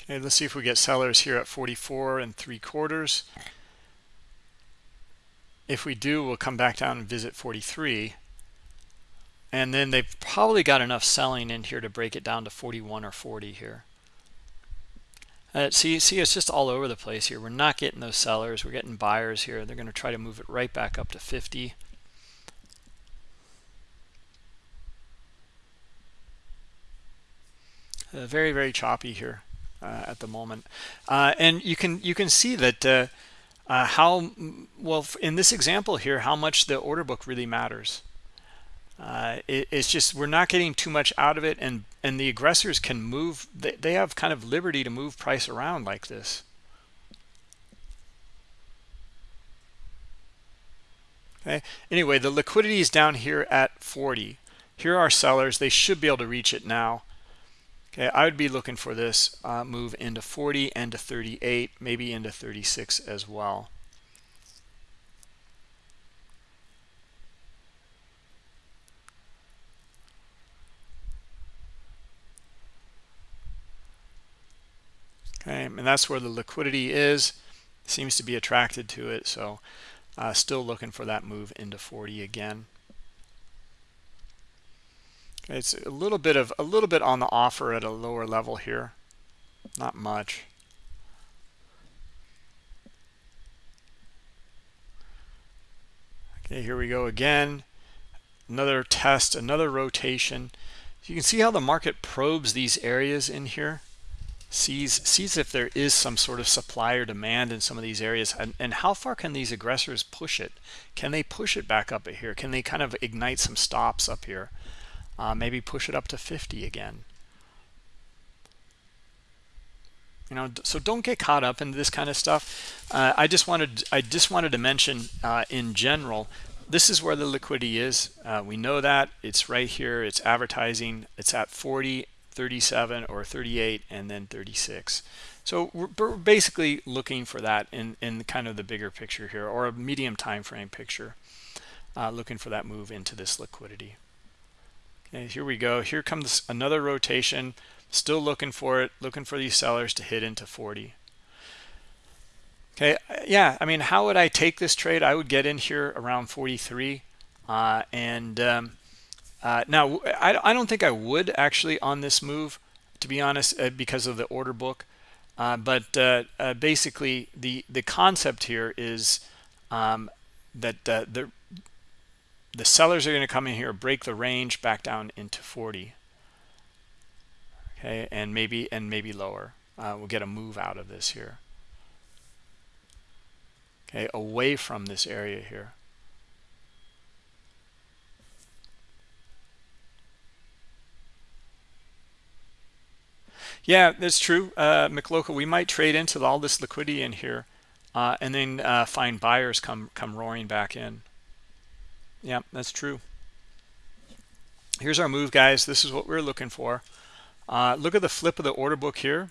Okay, let's see if we get sellers here at 44 and three quarters. If we do, we'll come back down and visit 43. And then they've probably got enough selling in here to break it down to 41 or 40 here. Uh, see, see, it's just all over the place here. We're not getting those sellers. We're getting buyers here. They're going to try to move it right back up to 50. Uh, very, very choppy here at the moment. Uh, and you can you can see that uh, uh how well in this example here how much the order book really matters. Uh, it, it's just we're not getting too much out of it, and and the aggressors can move. They, they have kind of liberty to move price around like this. Okay. Anyway, the liquidity is down here at 40. Here are sellers. They should be able to reach it now. Okay, I would be looking for this uh, move into 40 and to 38, maybe into 36 as well. Okay, and that's where the liquidity is. Seems to be attracted to it, so uh, still looking for that move into 40 again. It's a little bit of a little bit on the offer at a lower level here. Not much. Okay, here we go again. Another test, another rotation. You can see how the market probes these areas in here. Sees sees if there is some sort of supply or demand in some of these areas and, and how far can these aggressors push it? Can they push it back up here? Can they kind of ignite some stops up here? Uh, maybe push it up to 50 again. You know so don't get caught up in this kind of stuff. Uh, i just wanted i just wanted to mention uh, in general this is where the liquidity is. Uh, we know that. It's right here. It's advertising. It's at 40 37 or 38 and then 36 so we're, we're basically looking for that in in kind of the bigger picture here or a medium time frame picture uh, looking for that move into this liquidity Okay, here we go. Here comes another rotation. Still looking for it, looking for these sellers to hit into 40. Okay, yeah, I mean, how would I take this trade? I would get in here around 43. Uh, and um, uh, now, I, I don't think I would actually on this move, to be honest, uh, because of the order book. Uh, but uh, uh, basically, the, the concept here is um, that the the sellers are going to come in here break the range back down into 40 okay and maybe and maybe lower. Uh, we'll get a move out of this here. Okay away from this area here. Yeah that's true uh we might trade into all this liquidity in here uh, and then uh, find buyers come come roaring back in yeah that's true. Here's our move guys. This is what we're looking for. Uh, look at the flip of the order book here.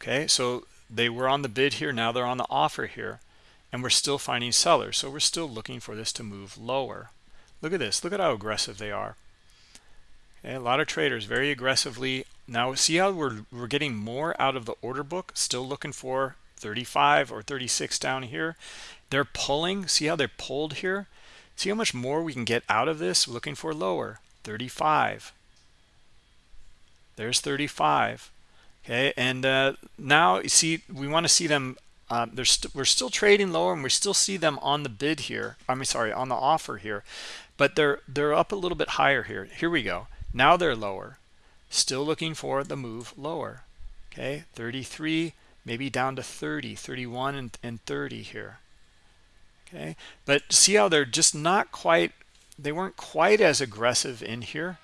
Okay so they were on the bid here. Now they're on the offer here. And we're still finding sellers. So we're still looking for this to move lower. Look at this. Look at how aggressive they are. Okay, a lot of traders very aggressively. Now see how we're we're getting more out of the order book? Still looking for 35 or 36 down here they're pulling see how they're pulled here? See how much more we can get out of this? Looking for lower 35 there's 35 okay and uh, now you see we want to see them uh, we're still trading lower and we still see them on the bid here i mean sorry on the offer here but they're they're up a little bit higher here. Here we go. Now they're lower. Still looking for the move lower. Okay 33 maybe down to 30 31 and, and 30 here okay. But see how they're just not quite they weren't quite as aggressive in here?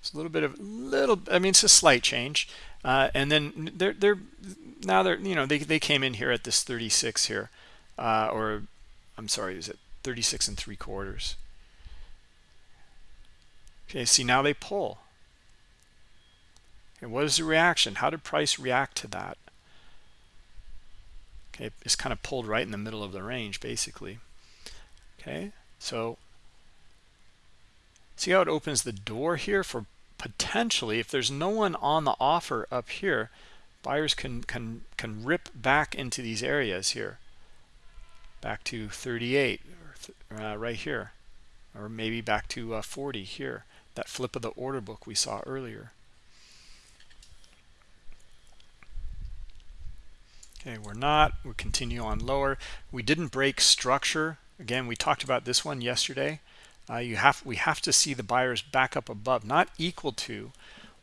It's a little bit of little i mean it's a slight change. Uh, and then they're they're now they're you know they, they came in here at this 36 here uh, or i'm sorry is it 36 and three quarters? Okay see now they pull. And what is the reaction? How did price react to that okay it's kind of pulled right in the middle of the range basically. Okay so see how it opens the door here for potentially if there's no one on the offer up here buyers can can can rip back into these areas here. Back to 38 uh, right here. Or maybe back to uh, 40 here. That flip of the order book we saw earlier okay we're not. We continue on lower. We didn't break structure. Again we talked about this one yesterday. Uh, you have we have to see the buyers back up above not equal to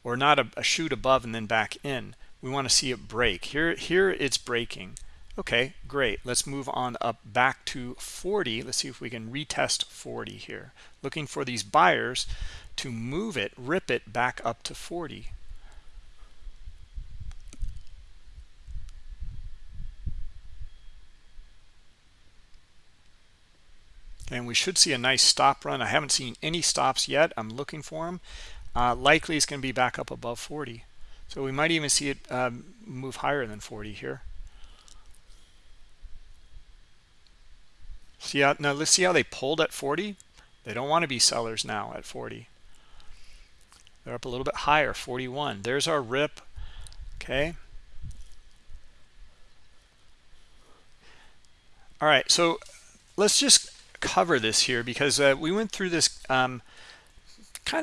or not a, a shoot above and then back in. We want to see it break. Here here it's breaking. Okay great. Let's move on up back to 40 let's see if we can retest 40 here. Looking for these buyers to move it rip it back up to 40 and we should see a nice stop run. I haven't seen any stops yet. I'm looking for them uh, likely it's going to be back up above 40 so we might even see it um, move higher than 40 here. See how now let's see how they pulled at 40 they don't want to be sellers now at 40 they're up a little bit higher 41 there's our rip. Okay. All right so let's just cover this here because uh, we went through this kind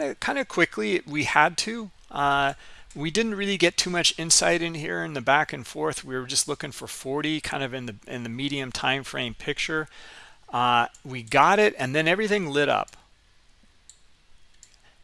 of kind of quickly. We had to. Uh, we didn't really get too much insight in here in the back and forth. We were just looking for 40 kind of in the in the medium time frame picture. Uh, we got it and then everything lit up.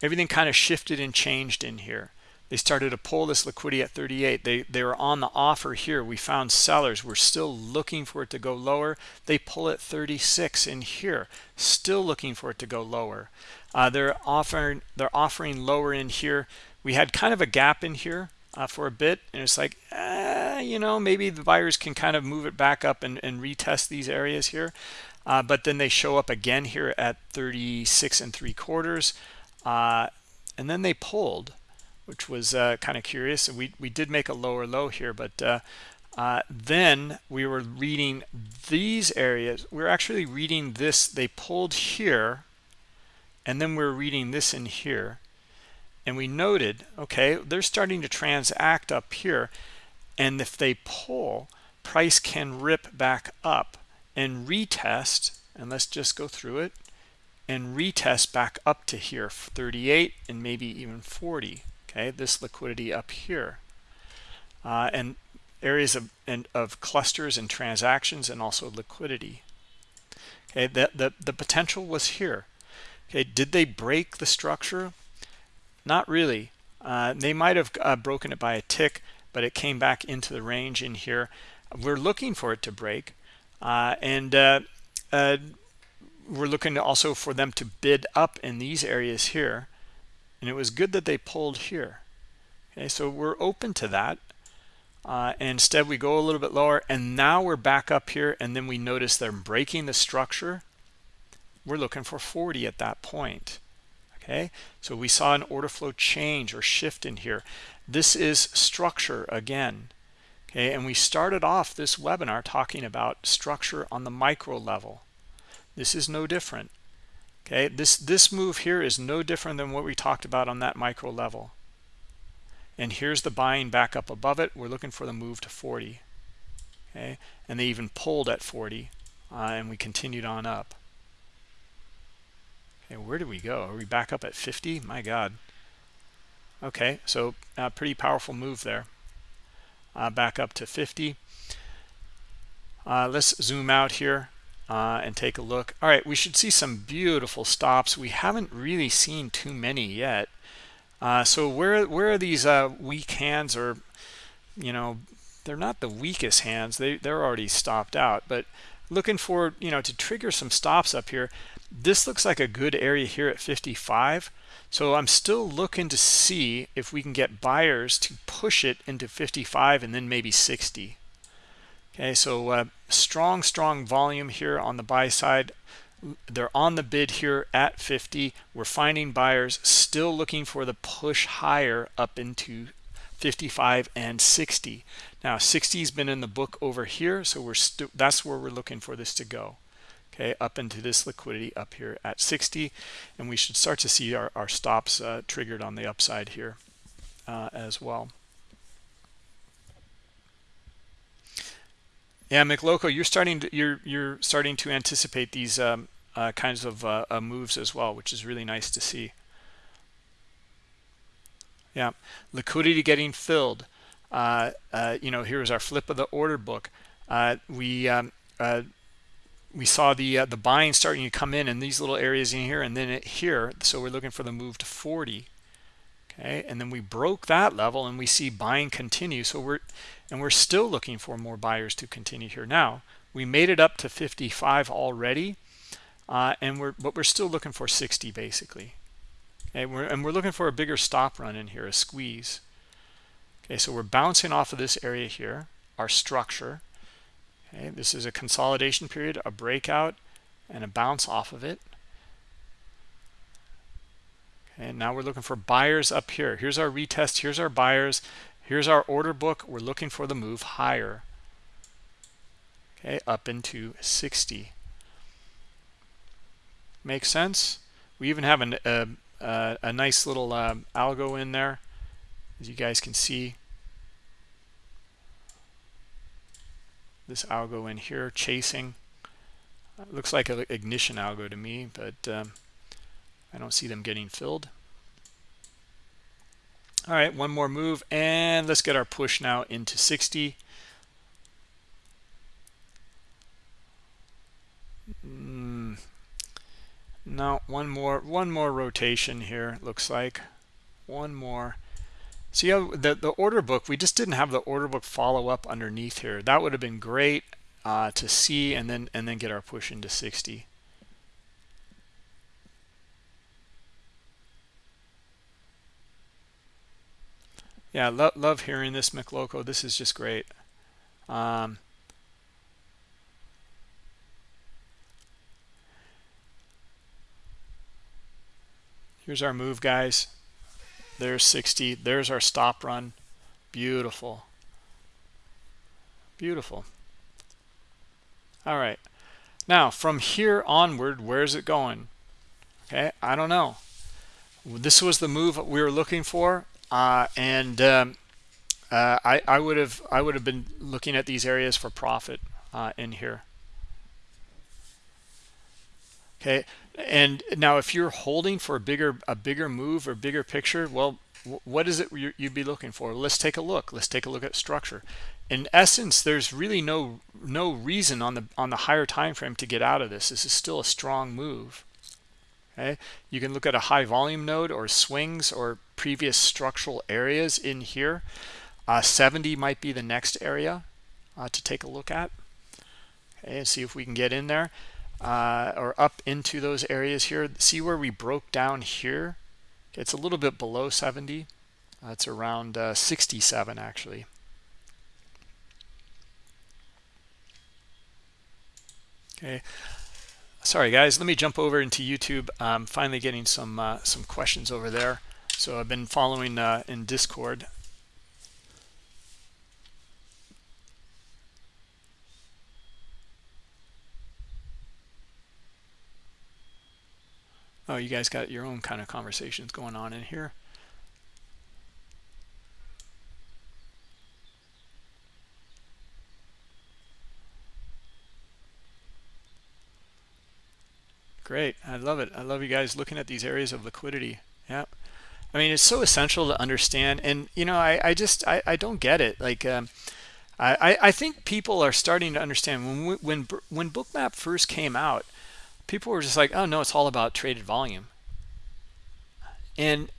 Everything kind of shifted and changed in here they started to pull this liquidity at 38 they they were on the offer here. We found sellers. We're still looking for it to go lower. They pull at 36 in here still looking for it to go lower. Uh, they're offering they're offering lower in here. We had kind of a gap in here uh, for a bit and it's like eh, you know maybe the buyers can kind of move it back up and, and retest these areas here. Uh, but then they show up again here at 36 and three quarters. Uh, and then they pulled which was uh, kind of curious. And We, we did make a lower low here, but uh, uh, then we were reading these areas. We are actually reading this. They pulled here, and then we we're reading this in here. And we noted, okay, they're starting to transact up here. And if they pull, price can rip back up and retest. And let's just go through it and retest back up to here 38 and maybe even 40 okay this liquidity up here. Uh, and areas of and of clusters and transactions and also liquidity. Okay the, the the potential was here. Okay did they break the structure? Not really. Uh, they might have uh, broken it by a tick but it came back into the range in here. We're looking for it to break uh, and uh, uh, we're looking also for them to bid up in these areas here and it was good that they pulled here. Okay so we're open to that. Uh, instead we go a little bit lower and now we're back up here and then we notice they're breaking the structure. We're looking for 40 at that point okay? So we saw an order flow change or shift in here. This is structure again okay? And we started off this webinar talking about structure on the micro level. This is no different okay? This this move here is no different than what we talked about on that micro level. And here's the buying back up above it. We're looking for the move to 40 okay? And they even pulled at 40 uh, and we continued on up. Okay where do we go? Are we back up at 50 my god. Okay so a uh, pretty powerful move there. Uh, back up to 50 uh, let's zoom out here uh, and take a look. All right we should see some beautiful stops. We haven't really seen too many yet. Uh, so where where are these uh, weak hands or you know they're not the weakest hands. They they're already stopped out but looking for you know to trigger some stops up here this looks like a good area here at 55 so I'm still looking to see if we can get buyers to push it into 55 and then maybe 60 okay so uh, strong strong volume here on the buy side. They're on the bid here at 50 we're finding buyers still looking for the push higher up into 55 and 60 now 60 has been in the book over here so we're that's where we're looking for this to go. Okay up into this liquidity up here at 60 and we should start to see our, our stops uh, triggered on the upside here uh, as well yeah McLoco you're starting to you're you're starting to anticipate these um, uh, kinds of uh, uh, moves as well which is really nice to see. Yeah liquidity getting filled. Uh, uh, you know here's our flip of the order book. Uh, we um, we saw the the buying starting to come in in these little areas in here and then here. So we're looking for the move to 40 okay and then we broke that level and we see buying continue so we're and we're still looking for more buyers to continue here now. We made it up to 55 already uh, and we're but we're still looking for 60 basically. Okay we're, and we're looking for a bigger stop run in here a squeeze. Okay so we're bouncing off of this area here our structure. Okay this is a consolidation period a breakout and a bounce off of it and now we're looking for buyers up here here's our retest here's our buyers here's our order book we're looking for the move higher okay up into 60 Makes sense. We even have an, a, a, a nice little uh, algo in there, as you guys can see. This algo in here chasing. It looks like an ignition algo to me, but um, I don't see them getting filled. All right, one more move, and let's get our push now into 60. no one more one more rotation here looks like. One more. See how the the order book we just didn't have the order book follow up underneath here. That would have been great uh, to see and then and then get our push into 60 yeah lo love hearing this McLoco this is just great um, Here's our move, guys. There's 60. There's our stop run. Beautiful. Beautiful. All right. Now, from here onward, where's it going? Okay, I don't know. This was the move we were looking for, uh, and um, uh, I, I would have I would have been looking at these areas for profit uh, in here. Okay, and now if you're holding for a bigger a bigger move or bigger picture well what is it you'd be looking for? Let's take a look. Let's take a look at structure. In essence there's really no no reason on the on the higher time frame to get out of this. This is still a strong move. Okay you can look at a high volume node or swings or previous structural areas in here. Uh, 70 might be the next area uh, to take a look at okay and see if we can get in there. Uh, or up into those areas here. See where we broke down here? It's a little bit below 70 that's around uh, 67 actually. Okay. Sorry guys. Let me jump over into youtube. I'm finally getting some uh, some questions over there so i've been following uh, in discord oh you guys got your own kind of conversations going on in here Great. I love it. I love you guys looking at these areas of liquidity. Yeah. I mean, it's so essential to understand. And, you know, I, I just, I, I don't get it. Like, um, I, I think people are starting to understand when, we, when, when Bookmap first came out, people were just like, oh, no, it's all about traded volume. And,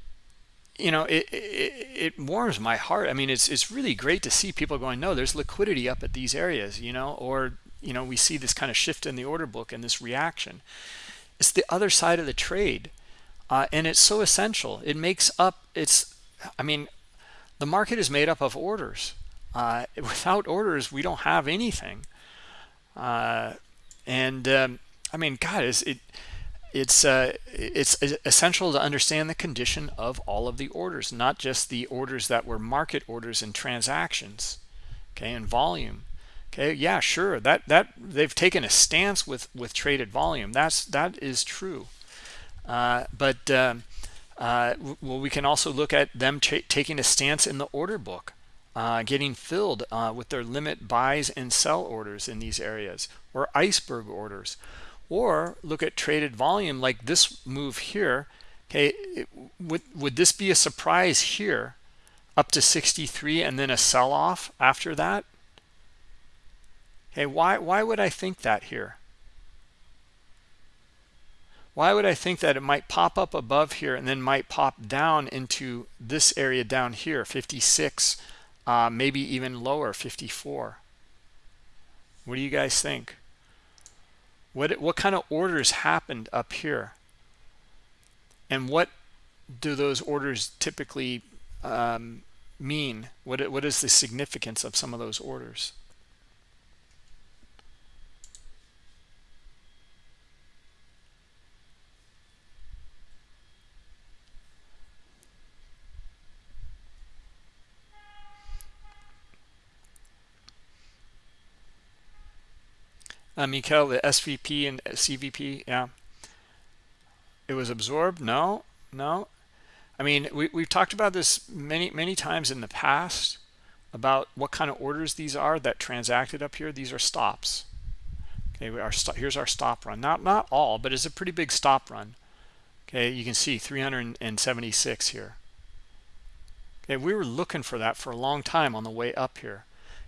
you know, it, it, it warms my heart. I mean, it's, it's really great to see people going, no, there's liquidity up at these areas, you know, or, you know, we see this kind of shift in the order book and this reaction it's the other side of the trade uh, and it's so essential. It makes up it's i mean the market is made up of orders. Uh, without orders we don't have anything. Uh, and um, i mean god is it it's uh, it's essential to understand the condition of all of the orders not just the orders that were market orders and transactions okay and volume. Okay yeah sure that that they've taken a stance with with traded volume. That's that is true but um, uh, well we can also look at them taking a stance in the order book uh, getting filled uh, with their limit buys and sell orders in these areas or iceberg orders. Or look at traded volume like this move here. Okay would would this be a surprise here up to 63 and then a sell-off after that? Okay, why, why would I think that here? Why would I think that it might pop up above here and then might pop down into this area down here, 56, uh, maybe even lower, 54? What do you guys think? What, what kind of orders happened up here? And what do those orders typically um, mean? What, what is the significance of some of those orders? Uh, the SVP and CVP, yeah. It was absorbed? No, no. I mean, we, we've talked about this many, many times in the past about what kind of orders these are that transacted up here. These are stops. Okay, our st here's our stop run. Not not all, but it's a pretty big stop run. Okay, you can see 376 here. Okay, we were looking for that for a long time on the way up here.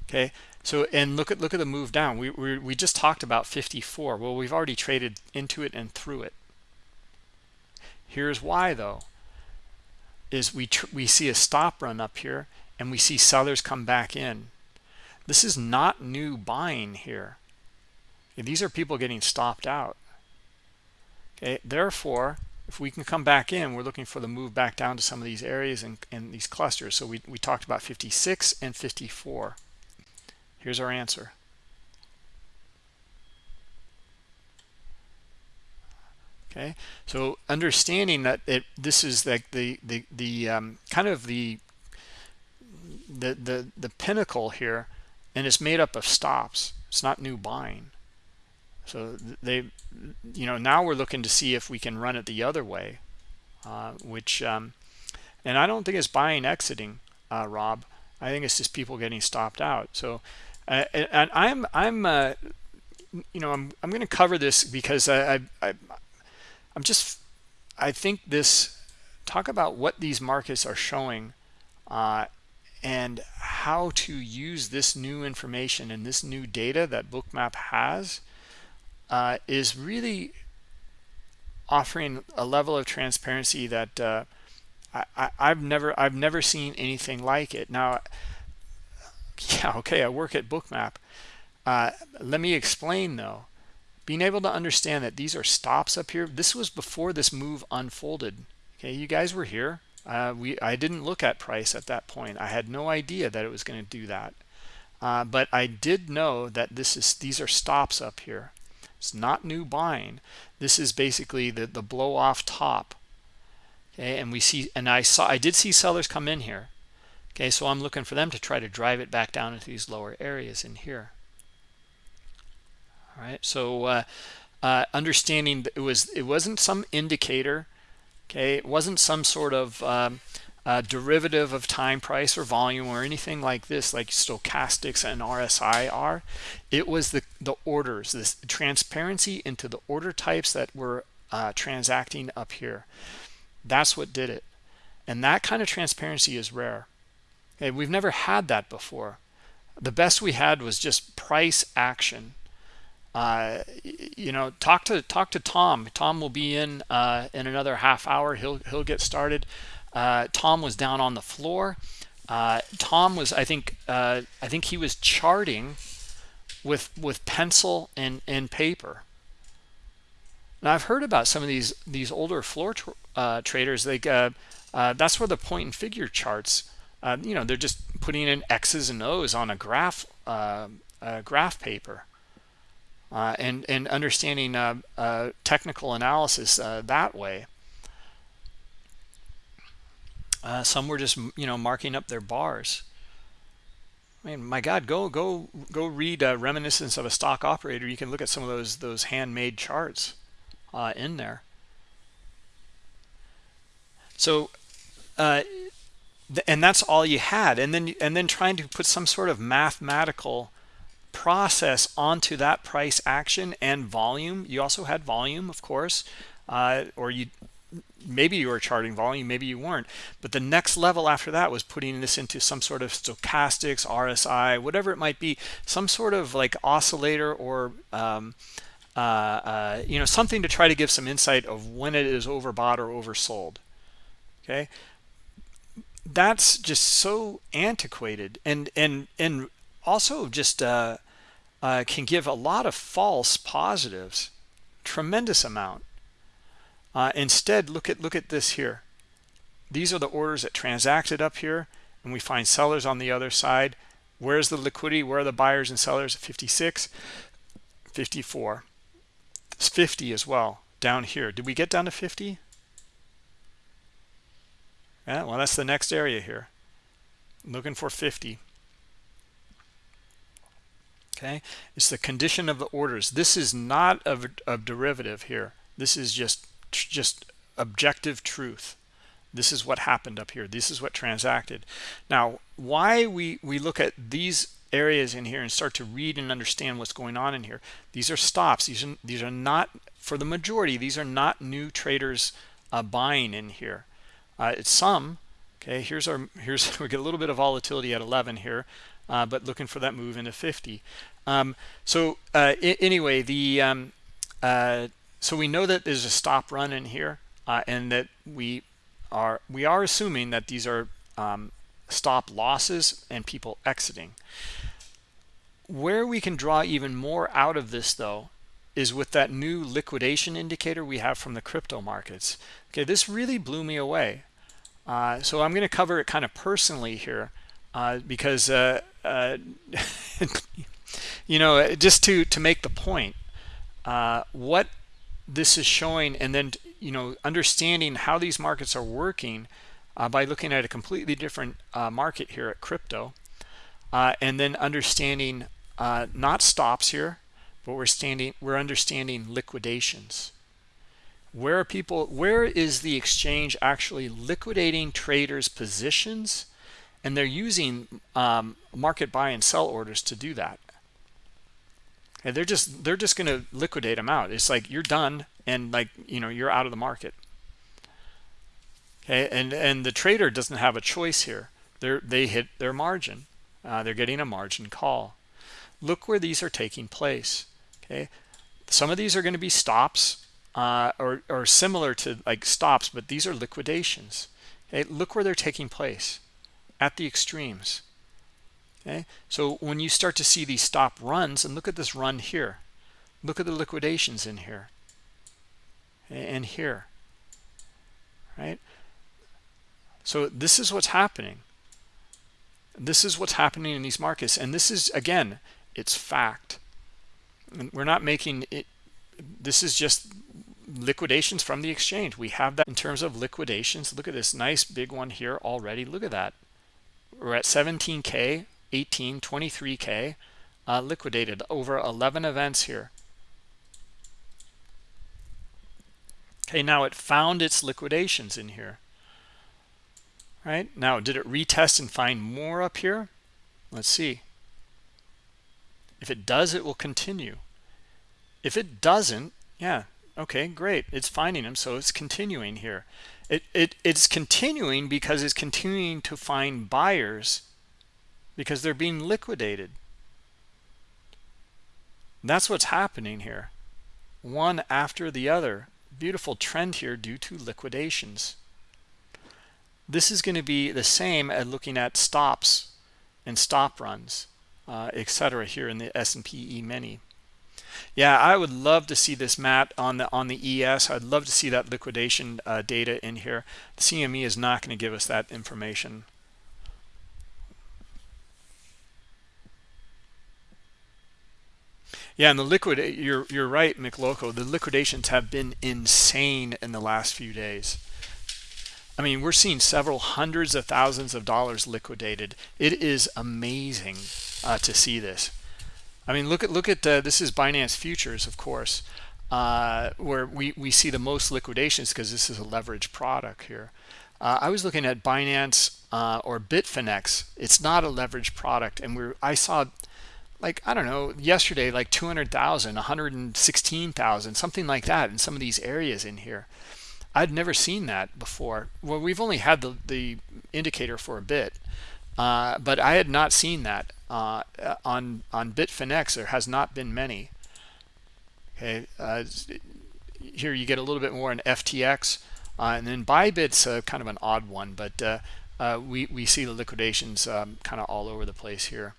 Okay, so and look at look at the move down. We we we just talked about 54. Well, we've already traded into it and through it. Here's why though. Is we we see a stop run up here and we see sellers come back in. This is not new buying here. These are people getting stopped out. Okay, therefore, if we can come back in, we're looking for the move back down to some of these areas and, and these clusters. So we, we talked about 56 and 54. Here's our answer. Okay, so understanding that it this is like the the the um, kind of the the the the pinnacle here, and it's made up of stops. It's not new buying. So they, you know, now we're looking to see if we can run it the other way, uh, which, um, and I don't think it's buying exiting, uh, Rob. I think it's just people getting stopped out. So uh, and, I'm I'm uh, you know I'm I'm going to cover this because I, I, I I'm just I think this talk about what these markets are showing uh, and how to use this new information and this new data that bookmap has uh, is really offering a level of transparency that uh, I, have never I've never seen anything like it. Now, yeah, okay, I work at Bookmap. Uh, let me explain though. Being able to understand that these are stops up here. This was before this move unfolded. Okay, you guys were here. Uh, we I didn't look at price at that point. I had no idea that it was going to do that. Uh, but I did know that this is these are stops up here. It's not new buying. This is basically the the blow off top. Okay, and we see and I saw I did see sellers come in here. Okay, so I'm looking for them to try to drive it back down into these lower areas in here. All right, so uh, uh, understanding it was it wasn't some indicator okay? It wasn't some sort of um, uh, derivative of time price or volume or anything like this like stochastics and RSI are. It was the the orders this transparency into the order types that were uh, transacting up here. That's what did it. And that kind of transparency is rare we've never had that before the best we had was just price action uh, you know, talk to talk to Tom. Tom will be in uh, in another half hour. He'll he'll get started. Uh, Tom was down on the floor. Uh, Tom was, I think, uh, I think he was charting with with pencil and and paper. Now I've heard about some of these these older floor uh, traders. Like that's where the point and figure charts. You know, they're just putting in X's and O's on a graph graph paper uh, and and understanding uh, uh, technical analysis uh, that way. Uh, some were just you know marking up their bars. I mean, my God, go go go read uh, "Reminiscence of a Stock Operator." You can look at some of those those handmade charts in there. So, and that's all you had, and then and then trying to put some sort of mathematical process onto that price action and volume. You also had volume of course uh, or you maybe you were charting volume maybe you weren't. But the next level after that was putting this into some sort of stochastics rsi whatever it might be some sort of like oscillator or um, uh, uh, you know something to try to give some insight of when it is overbought or oversold. Okay that's just so antiquated and and and also just uh, uh, can give a lot of false positives, tremendous amount. Uh, instead, look at look at this here. These are the orders that transacted up here, and we find sellers on the other side. Where's the liquidity? Where are the buyers and sellers? 56, 54. It's 50 as well down here. Did we get down to 50? Yeah, well, that's the next area here. looking for 50 okay it's the condition of the orders. This is not a, a derivative here. This is just just objective truth. This is what happened up here. This is what transacted. Now why we we look at these areas in here and start to read and understand what's going on in here these are stops. These are these are not for the majority these are not new traders uh, buying in here uh, it's some okay here's our here's we get a little bit of volatility at 11 here uh, but looking for that move into 50 um, so uh, anyway, the um, uh, so we know that there's a stop run in here, uh, and that we are we are assuming that these are um, stop losses and people exiting. Where we can draw even more out of this, though, is with that new liquidation indicator we have from the crypto markets. Okay, this really blew me away. Uh, so I'm going to cover it kind of personally here uh, because uh, uh you know just to to make the point uh, what this is showing and then you know understanding how these markets are working uh, by looking at a completely different market here at crypto and then understanding not stops here but we're standing we're understanding liquidations. Where are people where is the exchange actually liquidating traders positions? And they're using um, market buy and sell orders to do that. And they're just they're just going to liquidate them out. It's like you're done and like you know you're out of the market. Okay and and the trader doesn't have a choice here. They're they hit their margin. Uh, they're getting a margin call. Look where these are taking place okay? Some of these are going to be stops uh, or, or similar to like stops but these are liquidations okay? Look where they're taking place at the extremes okay? So when you start to see these stop runs and look at this run here look at the liquidations in here and here right? So this is what's happening. This is what's happening in these markets and this is again it's fact we're not making it this is just liquidations from the exchange. We have that in terms of liquidations. Look at this nice big one here already. Look at that. We're at 17k 18 23k uh, liquidated over 11 events here. Okay now it found its liquidations in here. Right? Now did it retest and find more up here? Let's see. If it does it will continue if it doesn't yeah okay great. It's finding them so it's continuing here. It, it it's continuing because it's continuing to find buyers because they're being liquidated. That's what's happening here. One after the other. Beautiful trend here due to liquidations. This is going to be the same as looking at stops and stop runs uh, etc here in the S&P E-mini yeah I would love to see this Matt on the on the ES I'd love to see that liquidation uh, data in here the CME is not going to give us that information Yeah, and the liquid, you're you're right, McLoco. The liquidations have been insane in the last few days. I mean, we're seeing several hundreds of thousands of dollars liquidated. It is amazing uh, to see this. I mean, look at look at uh, this is Binance futures, of course, uh, where we we see the most liquidations because this is a leverage product here. Uh, I was looking at Binance uh, or Bitfinex. It's not a leverage product, and we're I saw like I don't know yesterday like 200,000 116,000 something like that in some of these areas in here I'd never seen that before well we've only had the the indicator for a bit uh, but I had not seen that uh, on on Bitfinex there has not been many okay uh, here you get a little bit more in FTX uh, and then Bybit's kind of an odd one but uh, uh, we we see the liquidations um, kind of all over the place here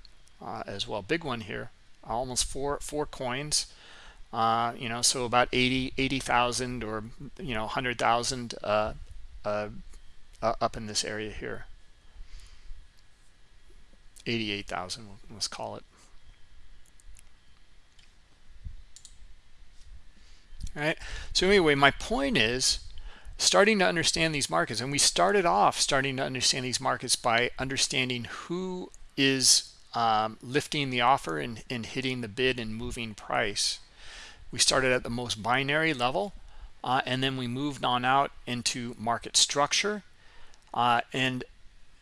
as well. Big one here, almost four four coins. You know, so about 80 80,000 or you know 100,000 uh, uh, uh, up in this area here. 88,000, let's call it. All right. So anyway, my point is starting to understand these markets, and we started off starting to understand these markets by understanding who is um, lifting the offer and, and hitting the bid and moving price. We started at the most binary level, uh, and then we moved on out into market structure uh, and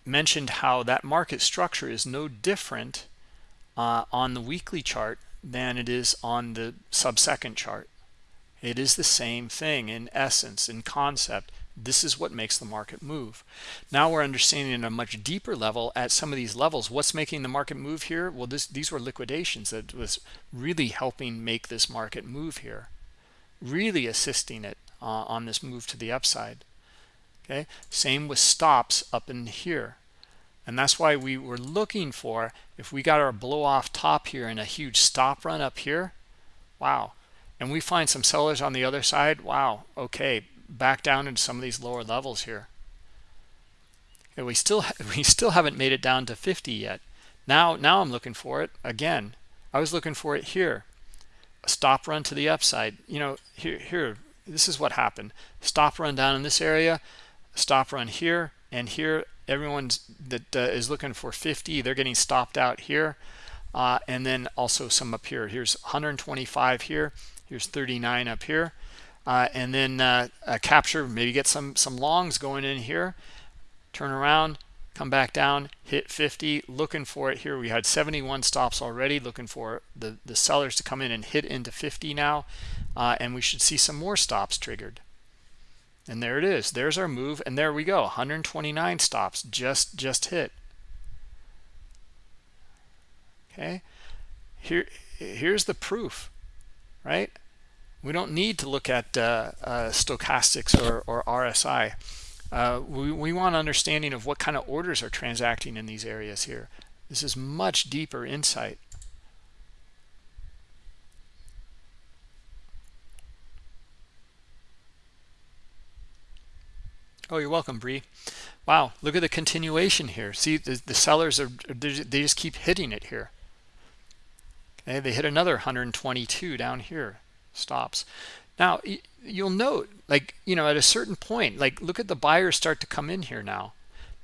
mentioned how that market structure is no different uh, on the weekly chart than it is on the sub-second chart. It is the same thing in essence, in concept. This is what makes the market move. Now we're understanding at a much deeper level at some of these levels. What's making the market move here? Well this these were liquidations that was really helping make this market move here really assisting it uh, on this move to the upside okay same with stops up in here and that's why we were looking for if we got our blow off top here and a huge stop run up here wow and we find some sellers on the other side wow okay back down into some of these lower levels here. And we still we still haven't made it down to 50 yet. Now now I'm looking for it again. I was looking for it here. A stop run to the upside. You know, here here this is what happened. Stop run down in this area, stop run here and here everyone that uh, is looking for 50 they're getting stopped out here. Uh, and then also some up here. Here's 125 here. Here's 39 up here. Uh, and then uh, capture maybe get some some longs going in here. Turn around come back down hit 50 looking for it here. We had 71 stops already looking for the the sellers to come in and hit into 50 now. Uh, and we should see some more stops triggered and there it is. There's our move and there we go. 129 stops. Just just hit. Okay? Here here's the proof right? We don't need to look at uh, uh, stochastics or, or RSI uh, we, we want understanding of what kind of orders are transacting in these areas here. This is much deeper insight. Oh, you're welcome, Bree. Wow, look at the continuation here. See, the, the sellers are they just keep hitting it here. Okay, they hit another 122 down here, stops. Now you'll note, like you know, at a certain point, like look at the buyers start to come in here now.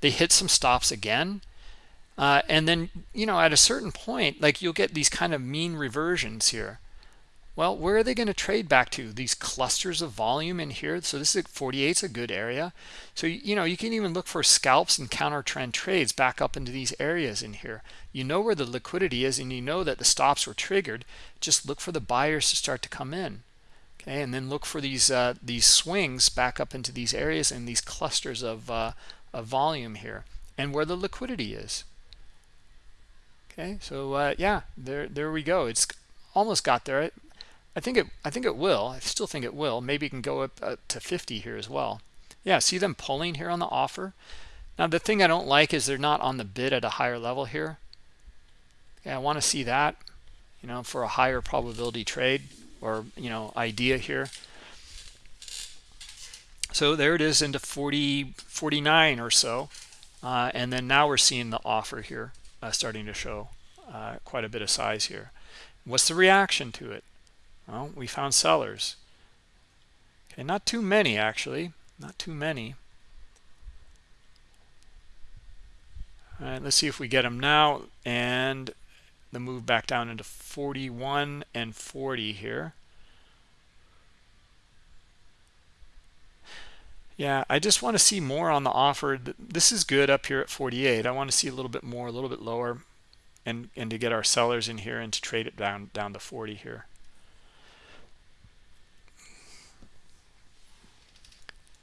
They hit some stops again, uh, and then you know, at a certain point, like you'll get these kind of mean reversions here well, where are they going to trade back to? These clusters of volume in here. So this is 48 is a good area. So, you know, you can even look for scalps and counter trend trades back up into these areas in here. You know where the liquidity is and you know that the stops were triggered. Just look for the buyers to start to come in. Okay, and then look for these uh, these swings back up into these areas and these clusters of, uh, of volume here and where the liquidity is. Okay, so uh, yeah, there there we go. It's almost got there. I think it I think it will. I still think it will. Maybe it can go up to 50 here as well. Yeah, see them pulling here on the offer. Now the thing I don't like is they're not on the bid at a higher level here. Yeah, I want to see that, you know, for a higher probability trade or, you know, idea here. So there it is into 40 49 or so. Uh, and then now we're seeing the offer here uh, starting to show uh, quite a bit of size here. What's the reaction to it? Well, we found sellers. Okay, not too many actually, not too many. All right, let's see if we get them now and the move back down into 41 and 40 here. Yeah, I just want to see more on the offer. This is good up here at 48. I want to see a little bit more, a little bit lower, and and to get our sellers in here and to trade it down down to 40 here.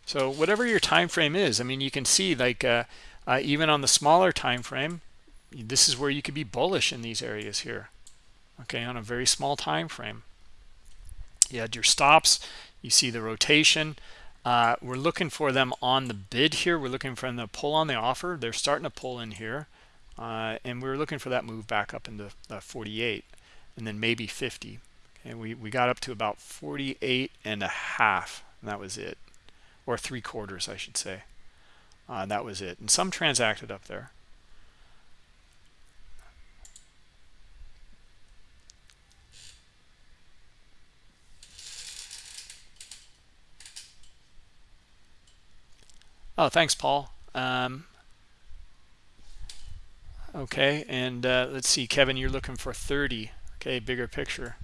So whatever your time frame is, I mean, you can see like uh, uh, even on the smaller time frame, this is where you could be bullish in these areas here. Okay, on a very small time frame. You had your stops, you see the rotation. Uh, we're looking for them on the bid here. We're looking for them to pull on the offer. They're starting to pull in here. Uh, and we're looking for that move back up into 48 and then maybe 50. And we, we got up to about 48 and a half, and that was it or three quarters, I should say. Uh, that was it. And some transacted up there. Oh, thanks, Paul. Um, okay, and uh, let's see, Kevin, you're looking for 30. Okay, bigger picture.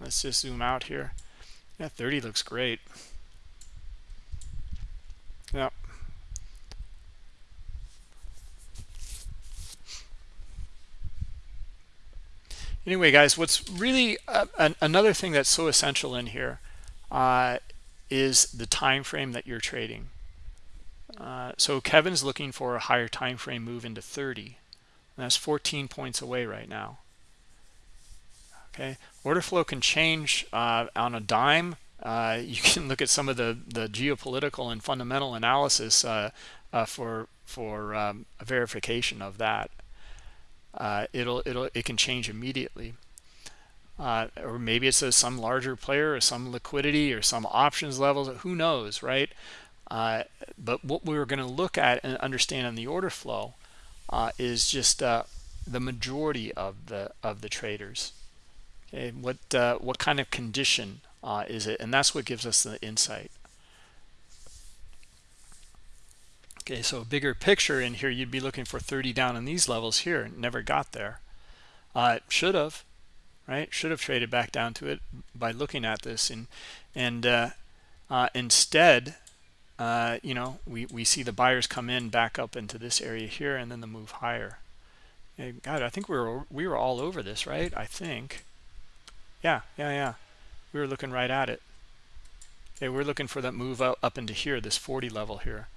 Let's just zoom out here. Yeah, 30 looks great. Yeah. Anyway, guys, what's really uh, an, another thing that's so essential in here uh, is the time frame that you're trading. Uh, so Kevin's looking for a higher time frame move into 30. that's 14 points away right now. Okay, order flow can change uh, on a dime uh, you can look at some of the the geopolitical and fundamental analysis uh, uh, for for um, a verification of that. Uh, it'll it'll it can change immediately, uh, or maybe it's a, some larger player or some liquidity or some options levels. Who knows, right? Uh, but what we are going to look at and understand in the order flow is just the majority of the of the traders. Okay, what what kind of condition uh, is it? And that's what gives us the insight. Okay, so a bigger picture in here, you'd be looking for 30 down in these levels here. Never got there. Uh, should have, right? Should have traded back down to it by looking at this. And, and uh, uh, instead, uh, you know, we, we see the buyers come in back up into this area here and then the move higher. God, I think we were, we were all over this, right? I think. Yeah, yeah, yeah we were looking right at it. Okay we're looking for that move up, into here this 40 level here.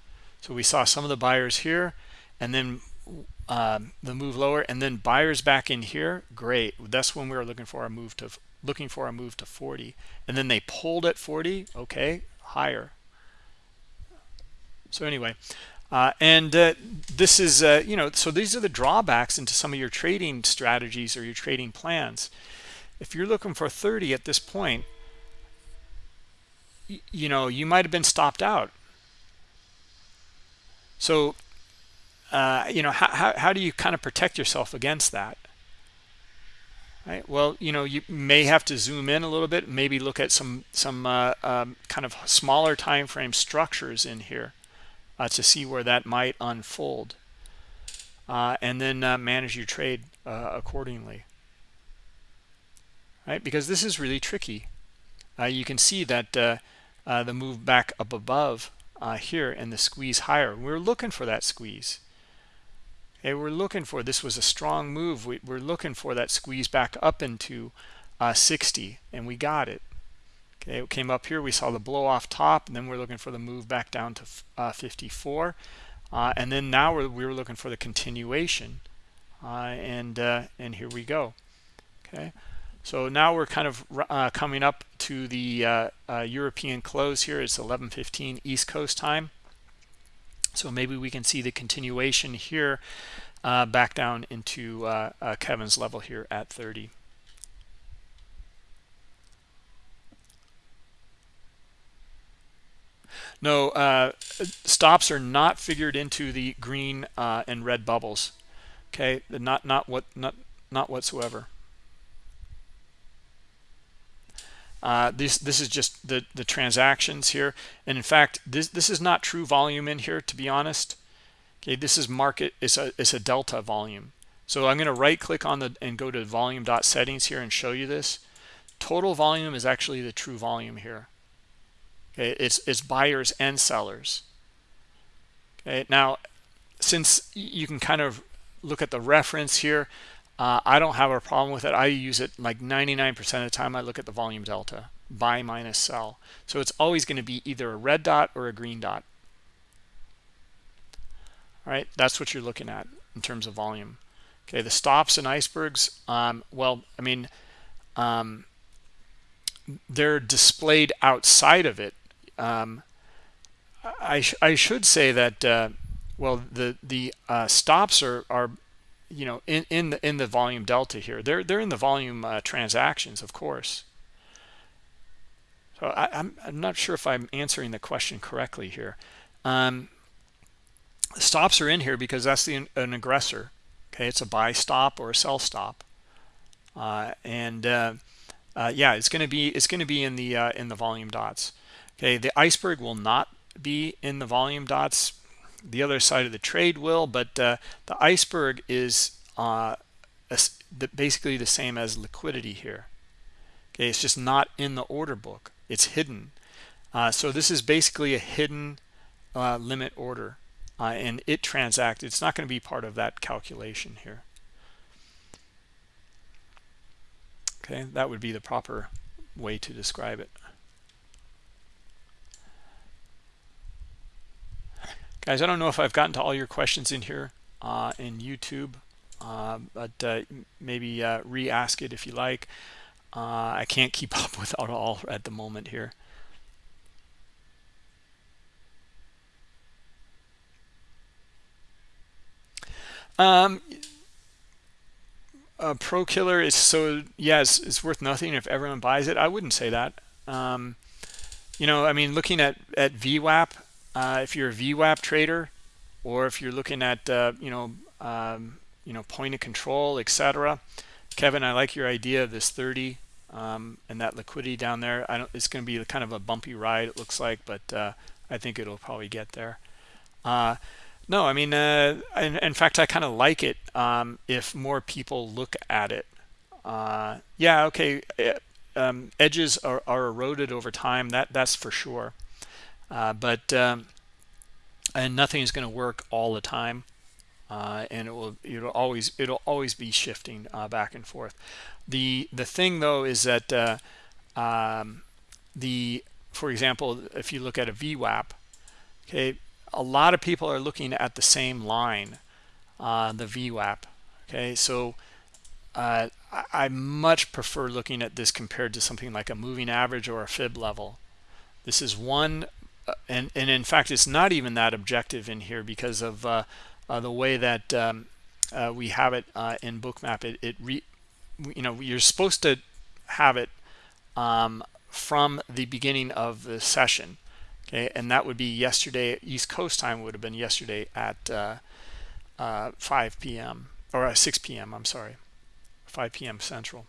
So we saw some of the buyers here and then um, the move lower and then buyers back in here. Great. That's when we were looking for a move to looking for a move to 40 and then they pulled at 40 okay higher. So anyway uh, and uh, this is uh, you know so these are the drawbacks into some of your trading strategies or your trading plans if you're looking for 30 at this point you know you might have been stopped out so uh, you know, how, how, how do you kind of protect yourself against that? Right. Well, you know, you may have to zoom in a little bit, maybe look at some some uh, um, kind of smaller time frame structures in here uh, to see where that might unfold, uh, and then uh, manage your trade uh, accordingly. Right, because this is really tricky. you can see that the move back up above here and the squeeze higher. We're looking for that squeeze. Okay, we're looking for this was a strong move. We, are looking for that squeeze back up into uh, 60, and we got it. Okay, it came up here. We saw the blow off top, and then we're looking for the move back down to uh, 54, uh, and then now we're, we were looking for the continuation, uh, and uh, and here we go. Okay, so now we're kind of uh, coming up to the European close here. It's 11:15 East Coast time. So maybe we can see the continuation here uh, back down into uh, uh, Kevin's level here at 30. No, uh, stops are not figured into the green uh, and red bubbles. Okay, not not what not not whatsoever. Uh, this this is just the the transactions here, and in fact, this this is not true volume in here. To be honest, okay, this is market. It's a it's a delta volume. So I'm going to right click on the and go to volume dot settings here and show you this. Total volume is actually the true volume here. Okay, it's it's buyers and sellers. Okay, now since you can kind of look at the reference here, uh, I don't have a problem with it. I use it like 99% of the time. I look at the volume delta, buy minus sell. So it's always going to be either a red dot or a green dot. All right, that's what you're looking at in terms of volume. Okay, the stops and icebergs, um, well, I mean, um, they're displayed outside of it. Um, I, sh I should say that, uh, well, the, the uh, stops are, are you know in in the in the volume delta here. They're they're in the volume uh, transactions of course. So I, am I'm, I'm not sure if I'm answering the question correctly here. Um, stops are in here because that's the an aggressor. Okay it's a buy stop or a sell stop. Uh, and uh, uh yeah it's going to be it's going to be in the uh, in the volume dots. Okay the iceberg will not be in the volume dots the other side of the trade will but uh, the iceberg is uh, basically the same as liquidity here. Okay it's just not in the order book. It's hidden. Uh, so this is basically a hidden uh, limit order uh, and it transacts. it's not going to be part of that calculation here. Okay that would be the proper way to describe it guys i don't know if i've gotten to all your questions in here uh, in youtube uh, but uh, maybe uh, re-ask it if you like. Uh, i can't keep up with it all at the moment here. Um pro killer is so yes it's worth nothing if everyone buys it. I wouldn't say that. Um, you know i mean looking at at VWAP uh, if you're a VWAP trader or if you're looking at uh, you know um, you know point of control etc Kevin I like your idea of this 30 um, and that liquidity down there. I don't it's going to be kind of a bumpy ride it looks like but uh, I think it'll probably get there. Uh, no I mean uh, in, in, fact I kind of like it um, if more people look at it. Uh, yeah okay um, edges are, are eroded over time that that's for sure uh, but um, and nothing is going to work all the time uh, and it will it'll always it'll always be shifting uh, back and forth the the thing though is that uh, um, the for example if you look at a VWAP okay a lot of people are looking at the same line uh, the VWAP. Okay, so uh, I, much prefer looking at this compared to something like a moving average or a fib level. This is one, and, and in fact, it's not even that objective in here because of uh, uh, the way that um, uh, we have it uh, in bookmap. It, it re, you know you're supposed to have it um, from the beginning of the session okay? And that would be yesterday east coast time would have been yesterday at uh, uh, 5 p.m or uh, 6 p.m i'm sorry 5 p.m central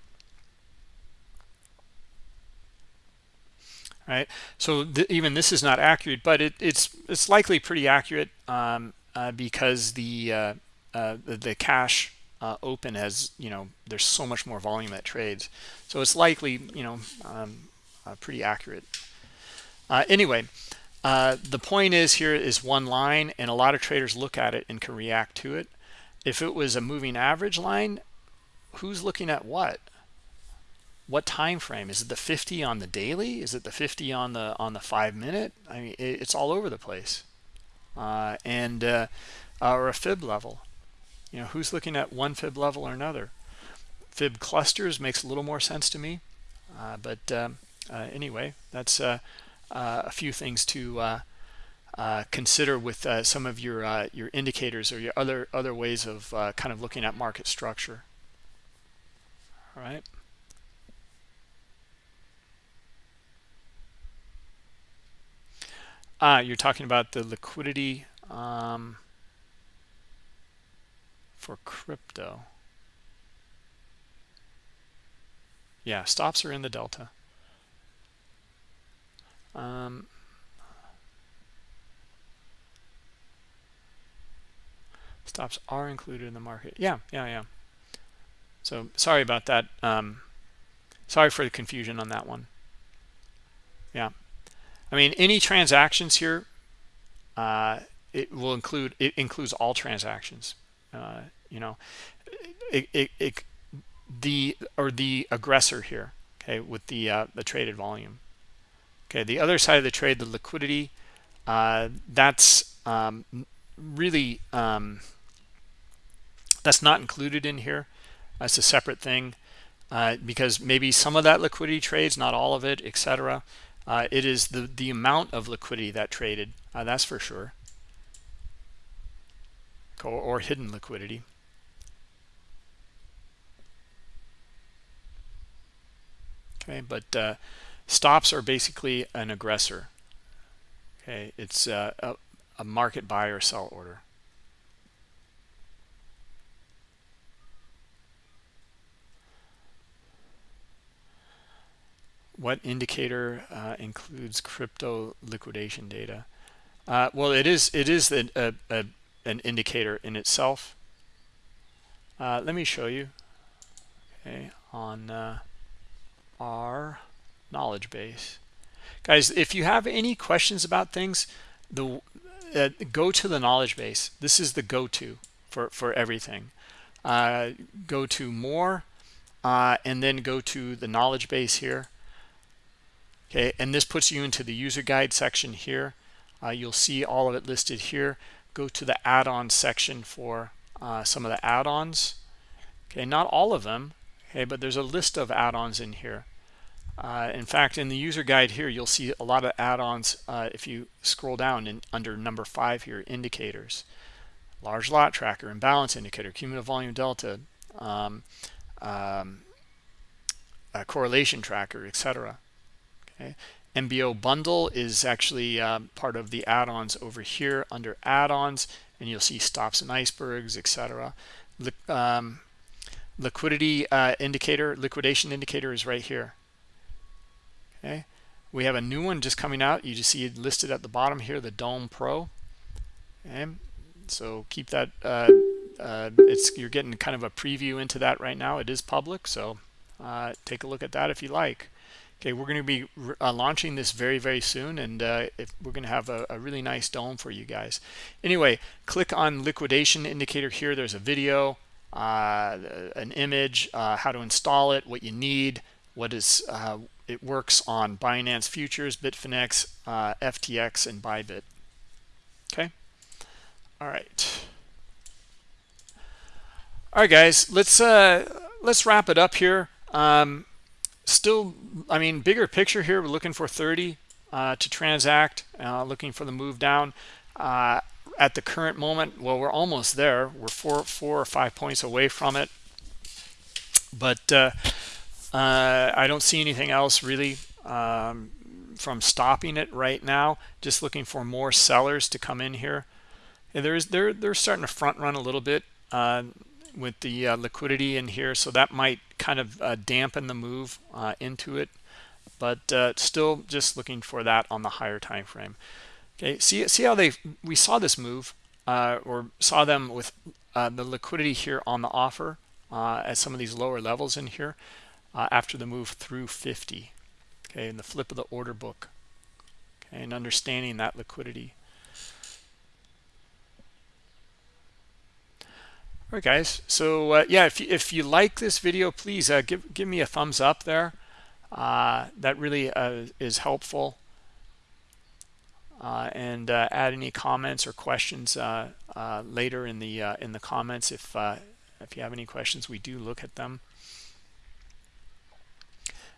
right? So th even this is not accurate but it, it's it's likely pretty accurate um, uh, because the, uh, uh, the, the cash uh, open has you know there's so much more volume that trades. So it's likely you know um, uh, pretty accurate. Uh, anyway the point is here is one line and a lot of traders look at it and can react to it. If it was a moving average line who's looking at what what time frame? Is it the 50 on the daily? Is it the 50 on the on the five minute? I mean it, it's all over the place. Uh, and uh, or a fib level. You know who's looking at one fib level or another? Fib clusters makes a little more sense to me. Uh, but um, uh, anyway that's uh, uh, a few things to consider with some of your your indicators or your other other ways of kind of looking at market structure. All right Ah, you're talking about the liquidity um, for crypto. Yeah, stops are in the delta. Um, stops are included in the market. Yeah, yeah, yeah. So sorry about that. Um, sorry for the confusion on that one. Yeah. I mean, any transactions here, uh, it will include, it includes all transactions. Uh, you know, it, it, it, the, or the aggressor here, okay, with the, uh, the traded volume. Okay, the other side of the trade, the liquidity, uh, that's um, really, um, that's not included in here. That's a separate thing uh, because maybe some of that liquidity trades, not all of it, etc. Uh, it is the, the amount of liquidity that traded, uh, that's for sure. Or, or hidden liquidity. Okay, but uh, stops are basically an aggressor. Okay, it's uh, a, a market buy or sell order. What indicator uh, includes crypto liquidation data? Uh, well, it is it is a, a, a, an indicator in itself. Uh, let me show you. Okay, on uh, our knowledge base, guys. If you have any questions about things, the uh, go to the knowledge base. This is the go-to for for everything. Uh, go to more, and then go to the knowledge base here okay and this puts you into the user guide section here. Uh, you'll see all of it listed here. Go to the add-on section for uh, some of the add-ons. Okay not all of them okay but there's a list of add-ons in here. Uh, in fact in the user guide here you'll see a lot of add-ons uh, if you scroll down in under number five here indicators. Large lot tracker imbalance indicator cumulative volume delta um, um, correlation tracker etc Okay. MBO bundle is actually uh, part of the add-ons over here under add-ons, and you'll see stops and icebergs, etc. Li um, liquidity uh, indicator, liquidation indicator is right here. Okay, we have a new one just coming out. You just see it listed at the bottom here, the Dome Pro. Okay, so keep that. Uh, uh, it's you're getting kind of a preview into that right now. It is public, so uh, take a look at that if you like. Okay, we're going to be uh, launching this very, very soon, and uh, if we're going to have a, a, really nice dome for you guys. Anyway, click on liquidation indicator here. There's a video, uh, an image, uh, how to install it, what you need, what is uh, it works on Binance Futures, Bitfinex, uh, FTX, and Bybit. Okay. All right. all right guys let's let's wrap it up here um still i mean bigger picture here we're looking for 30 uh to transact uh looking for the move down uh at the current moment well we're almost there we're four four or five points away from it but uh, uh, I don't see anything else really um, from stopping it right now. Just looking for more sellers to come in here. Yeah, there's they're they're starting to front run a little bit uh, with the uh, liquidity in here, so that might kind of uh, dampen the move uh, into it. But uh, still, just looking for that on the higher time frame. Okay, see see how they we saw this move or saw them with the liquidity here on the offer at some of these lower levels in here uh, after the move through 50 okay and the flip of the order book okay and understanding that liquidity all right guys. So uh, yeah if you, if you like this video please uh, give give me a thumbs up there. Uh, that really uh, is helpful. Uh, and add any comments or questions later in the in the comments if if you have any questions we do look at them.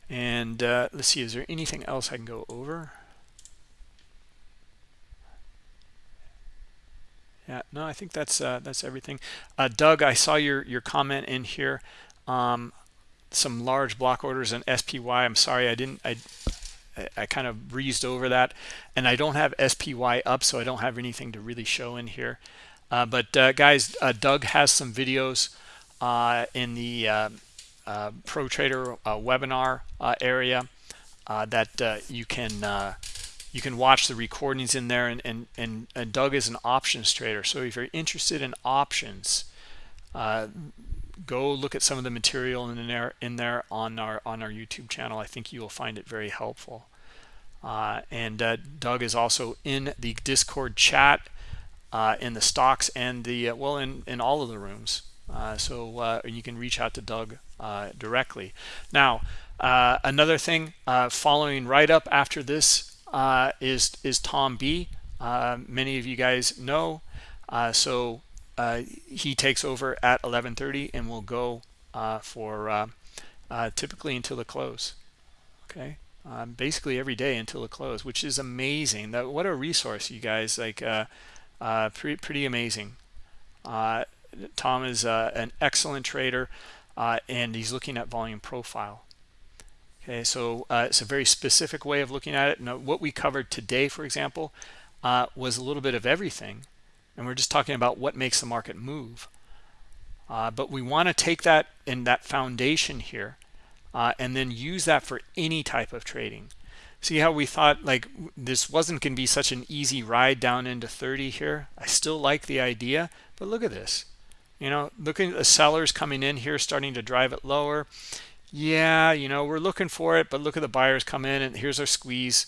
And uh, let's see, is there anything else I can go over? Yeah, no, I think that's uh, that's everything. Uh, Doug, I saw your your comment in here. Um, some large block orders and SPY. I'm sorry, I didn't. I I kind of breezed over that, and I don't have SPY up, so I don't have anything to really show in here. Uh, but uh, guys, uh, Doug has some videos uh, in the pro trader webinar area that you can you can watch the recordings in there and, and and and Doug is an options trader. So if you're interested in options go look at some of the material in there in there on our on our YouTube channel. I think you will find it very helpful. Uh, and uh, Doug is also in the discord chat uh, in the stocks and the well in in all of the rooms. So you can reach out to Doug uh, directly. Now, uh, another thing uh, following right up after this is is Tom B. many of you guys know. so he takes over at 11:30 and will go for typically until the close. Okay. Um, basically every day until the close, which is amazing. That what a resource, you guys! Like, uh, uh, pretty pretty amazing. Uh, Tom is an excellent trader uh, and he's looking at volume profile. Okay, so uh, it's a very specific way of looking at it. Now, what we covered today, for example, uh, was a little bit of everything, and we're just talking about what makes the market move. Uh, but we want to take that in that foundation here uh, and then use that for any type of trading. See how we thought like this wasn't going to be such an easy ride down into 30 here? I still like the idea, but look at this you know looking at the sellers coming in here starting to drive it lower yeah you know we're looking for it but look at the buyers come in and here's our squeeze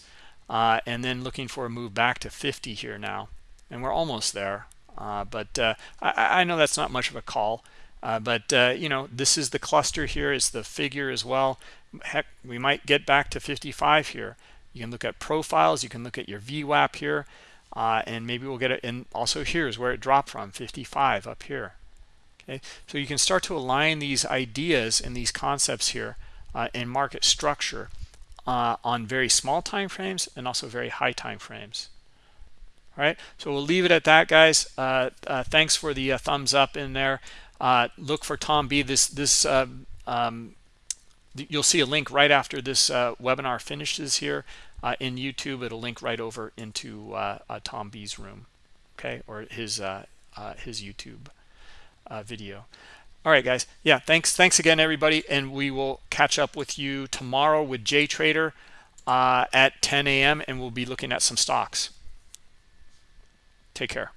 uh, and then looking for a move back to 50 here now and we're almost there uh, but uh, I, I, know that's not much of a call uh, but uh, you know this is the cluster here is the figure as well. Heck we might get back to 55 here. You can look at profiles you can look at your VWAP here uh, and maybe we'll get it and also here's where it dropped from 55 up here okay? So you can start to align these ideas and these concepts here uh, in market structure uh, on very small time frames and also very high time frames all right so we'll leave it at that guys. Uh, uh thanks for the uh, thumbs up in there. Uh, look for tom b this this um, you'll see a link right after this webinar finishes here in youtube. It'll link right over into tom b's room okay? Or his his youtube uh, video. All right guys. Yeah thanks thanks again everybody and we will catch up with you tomorrow with Jay Trader uh, at 10 a.m and we'll be looking at some stocks. Take care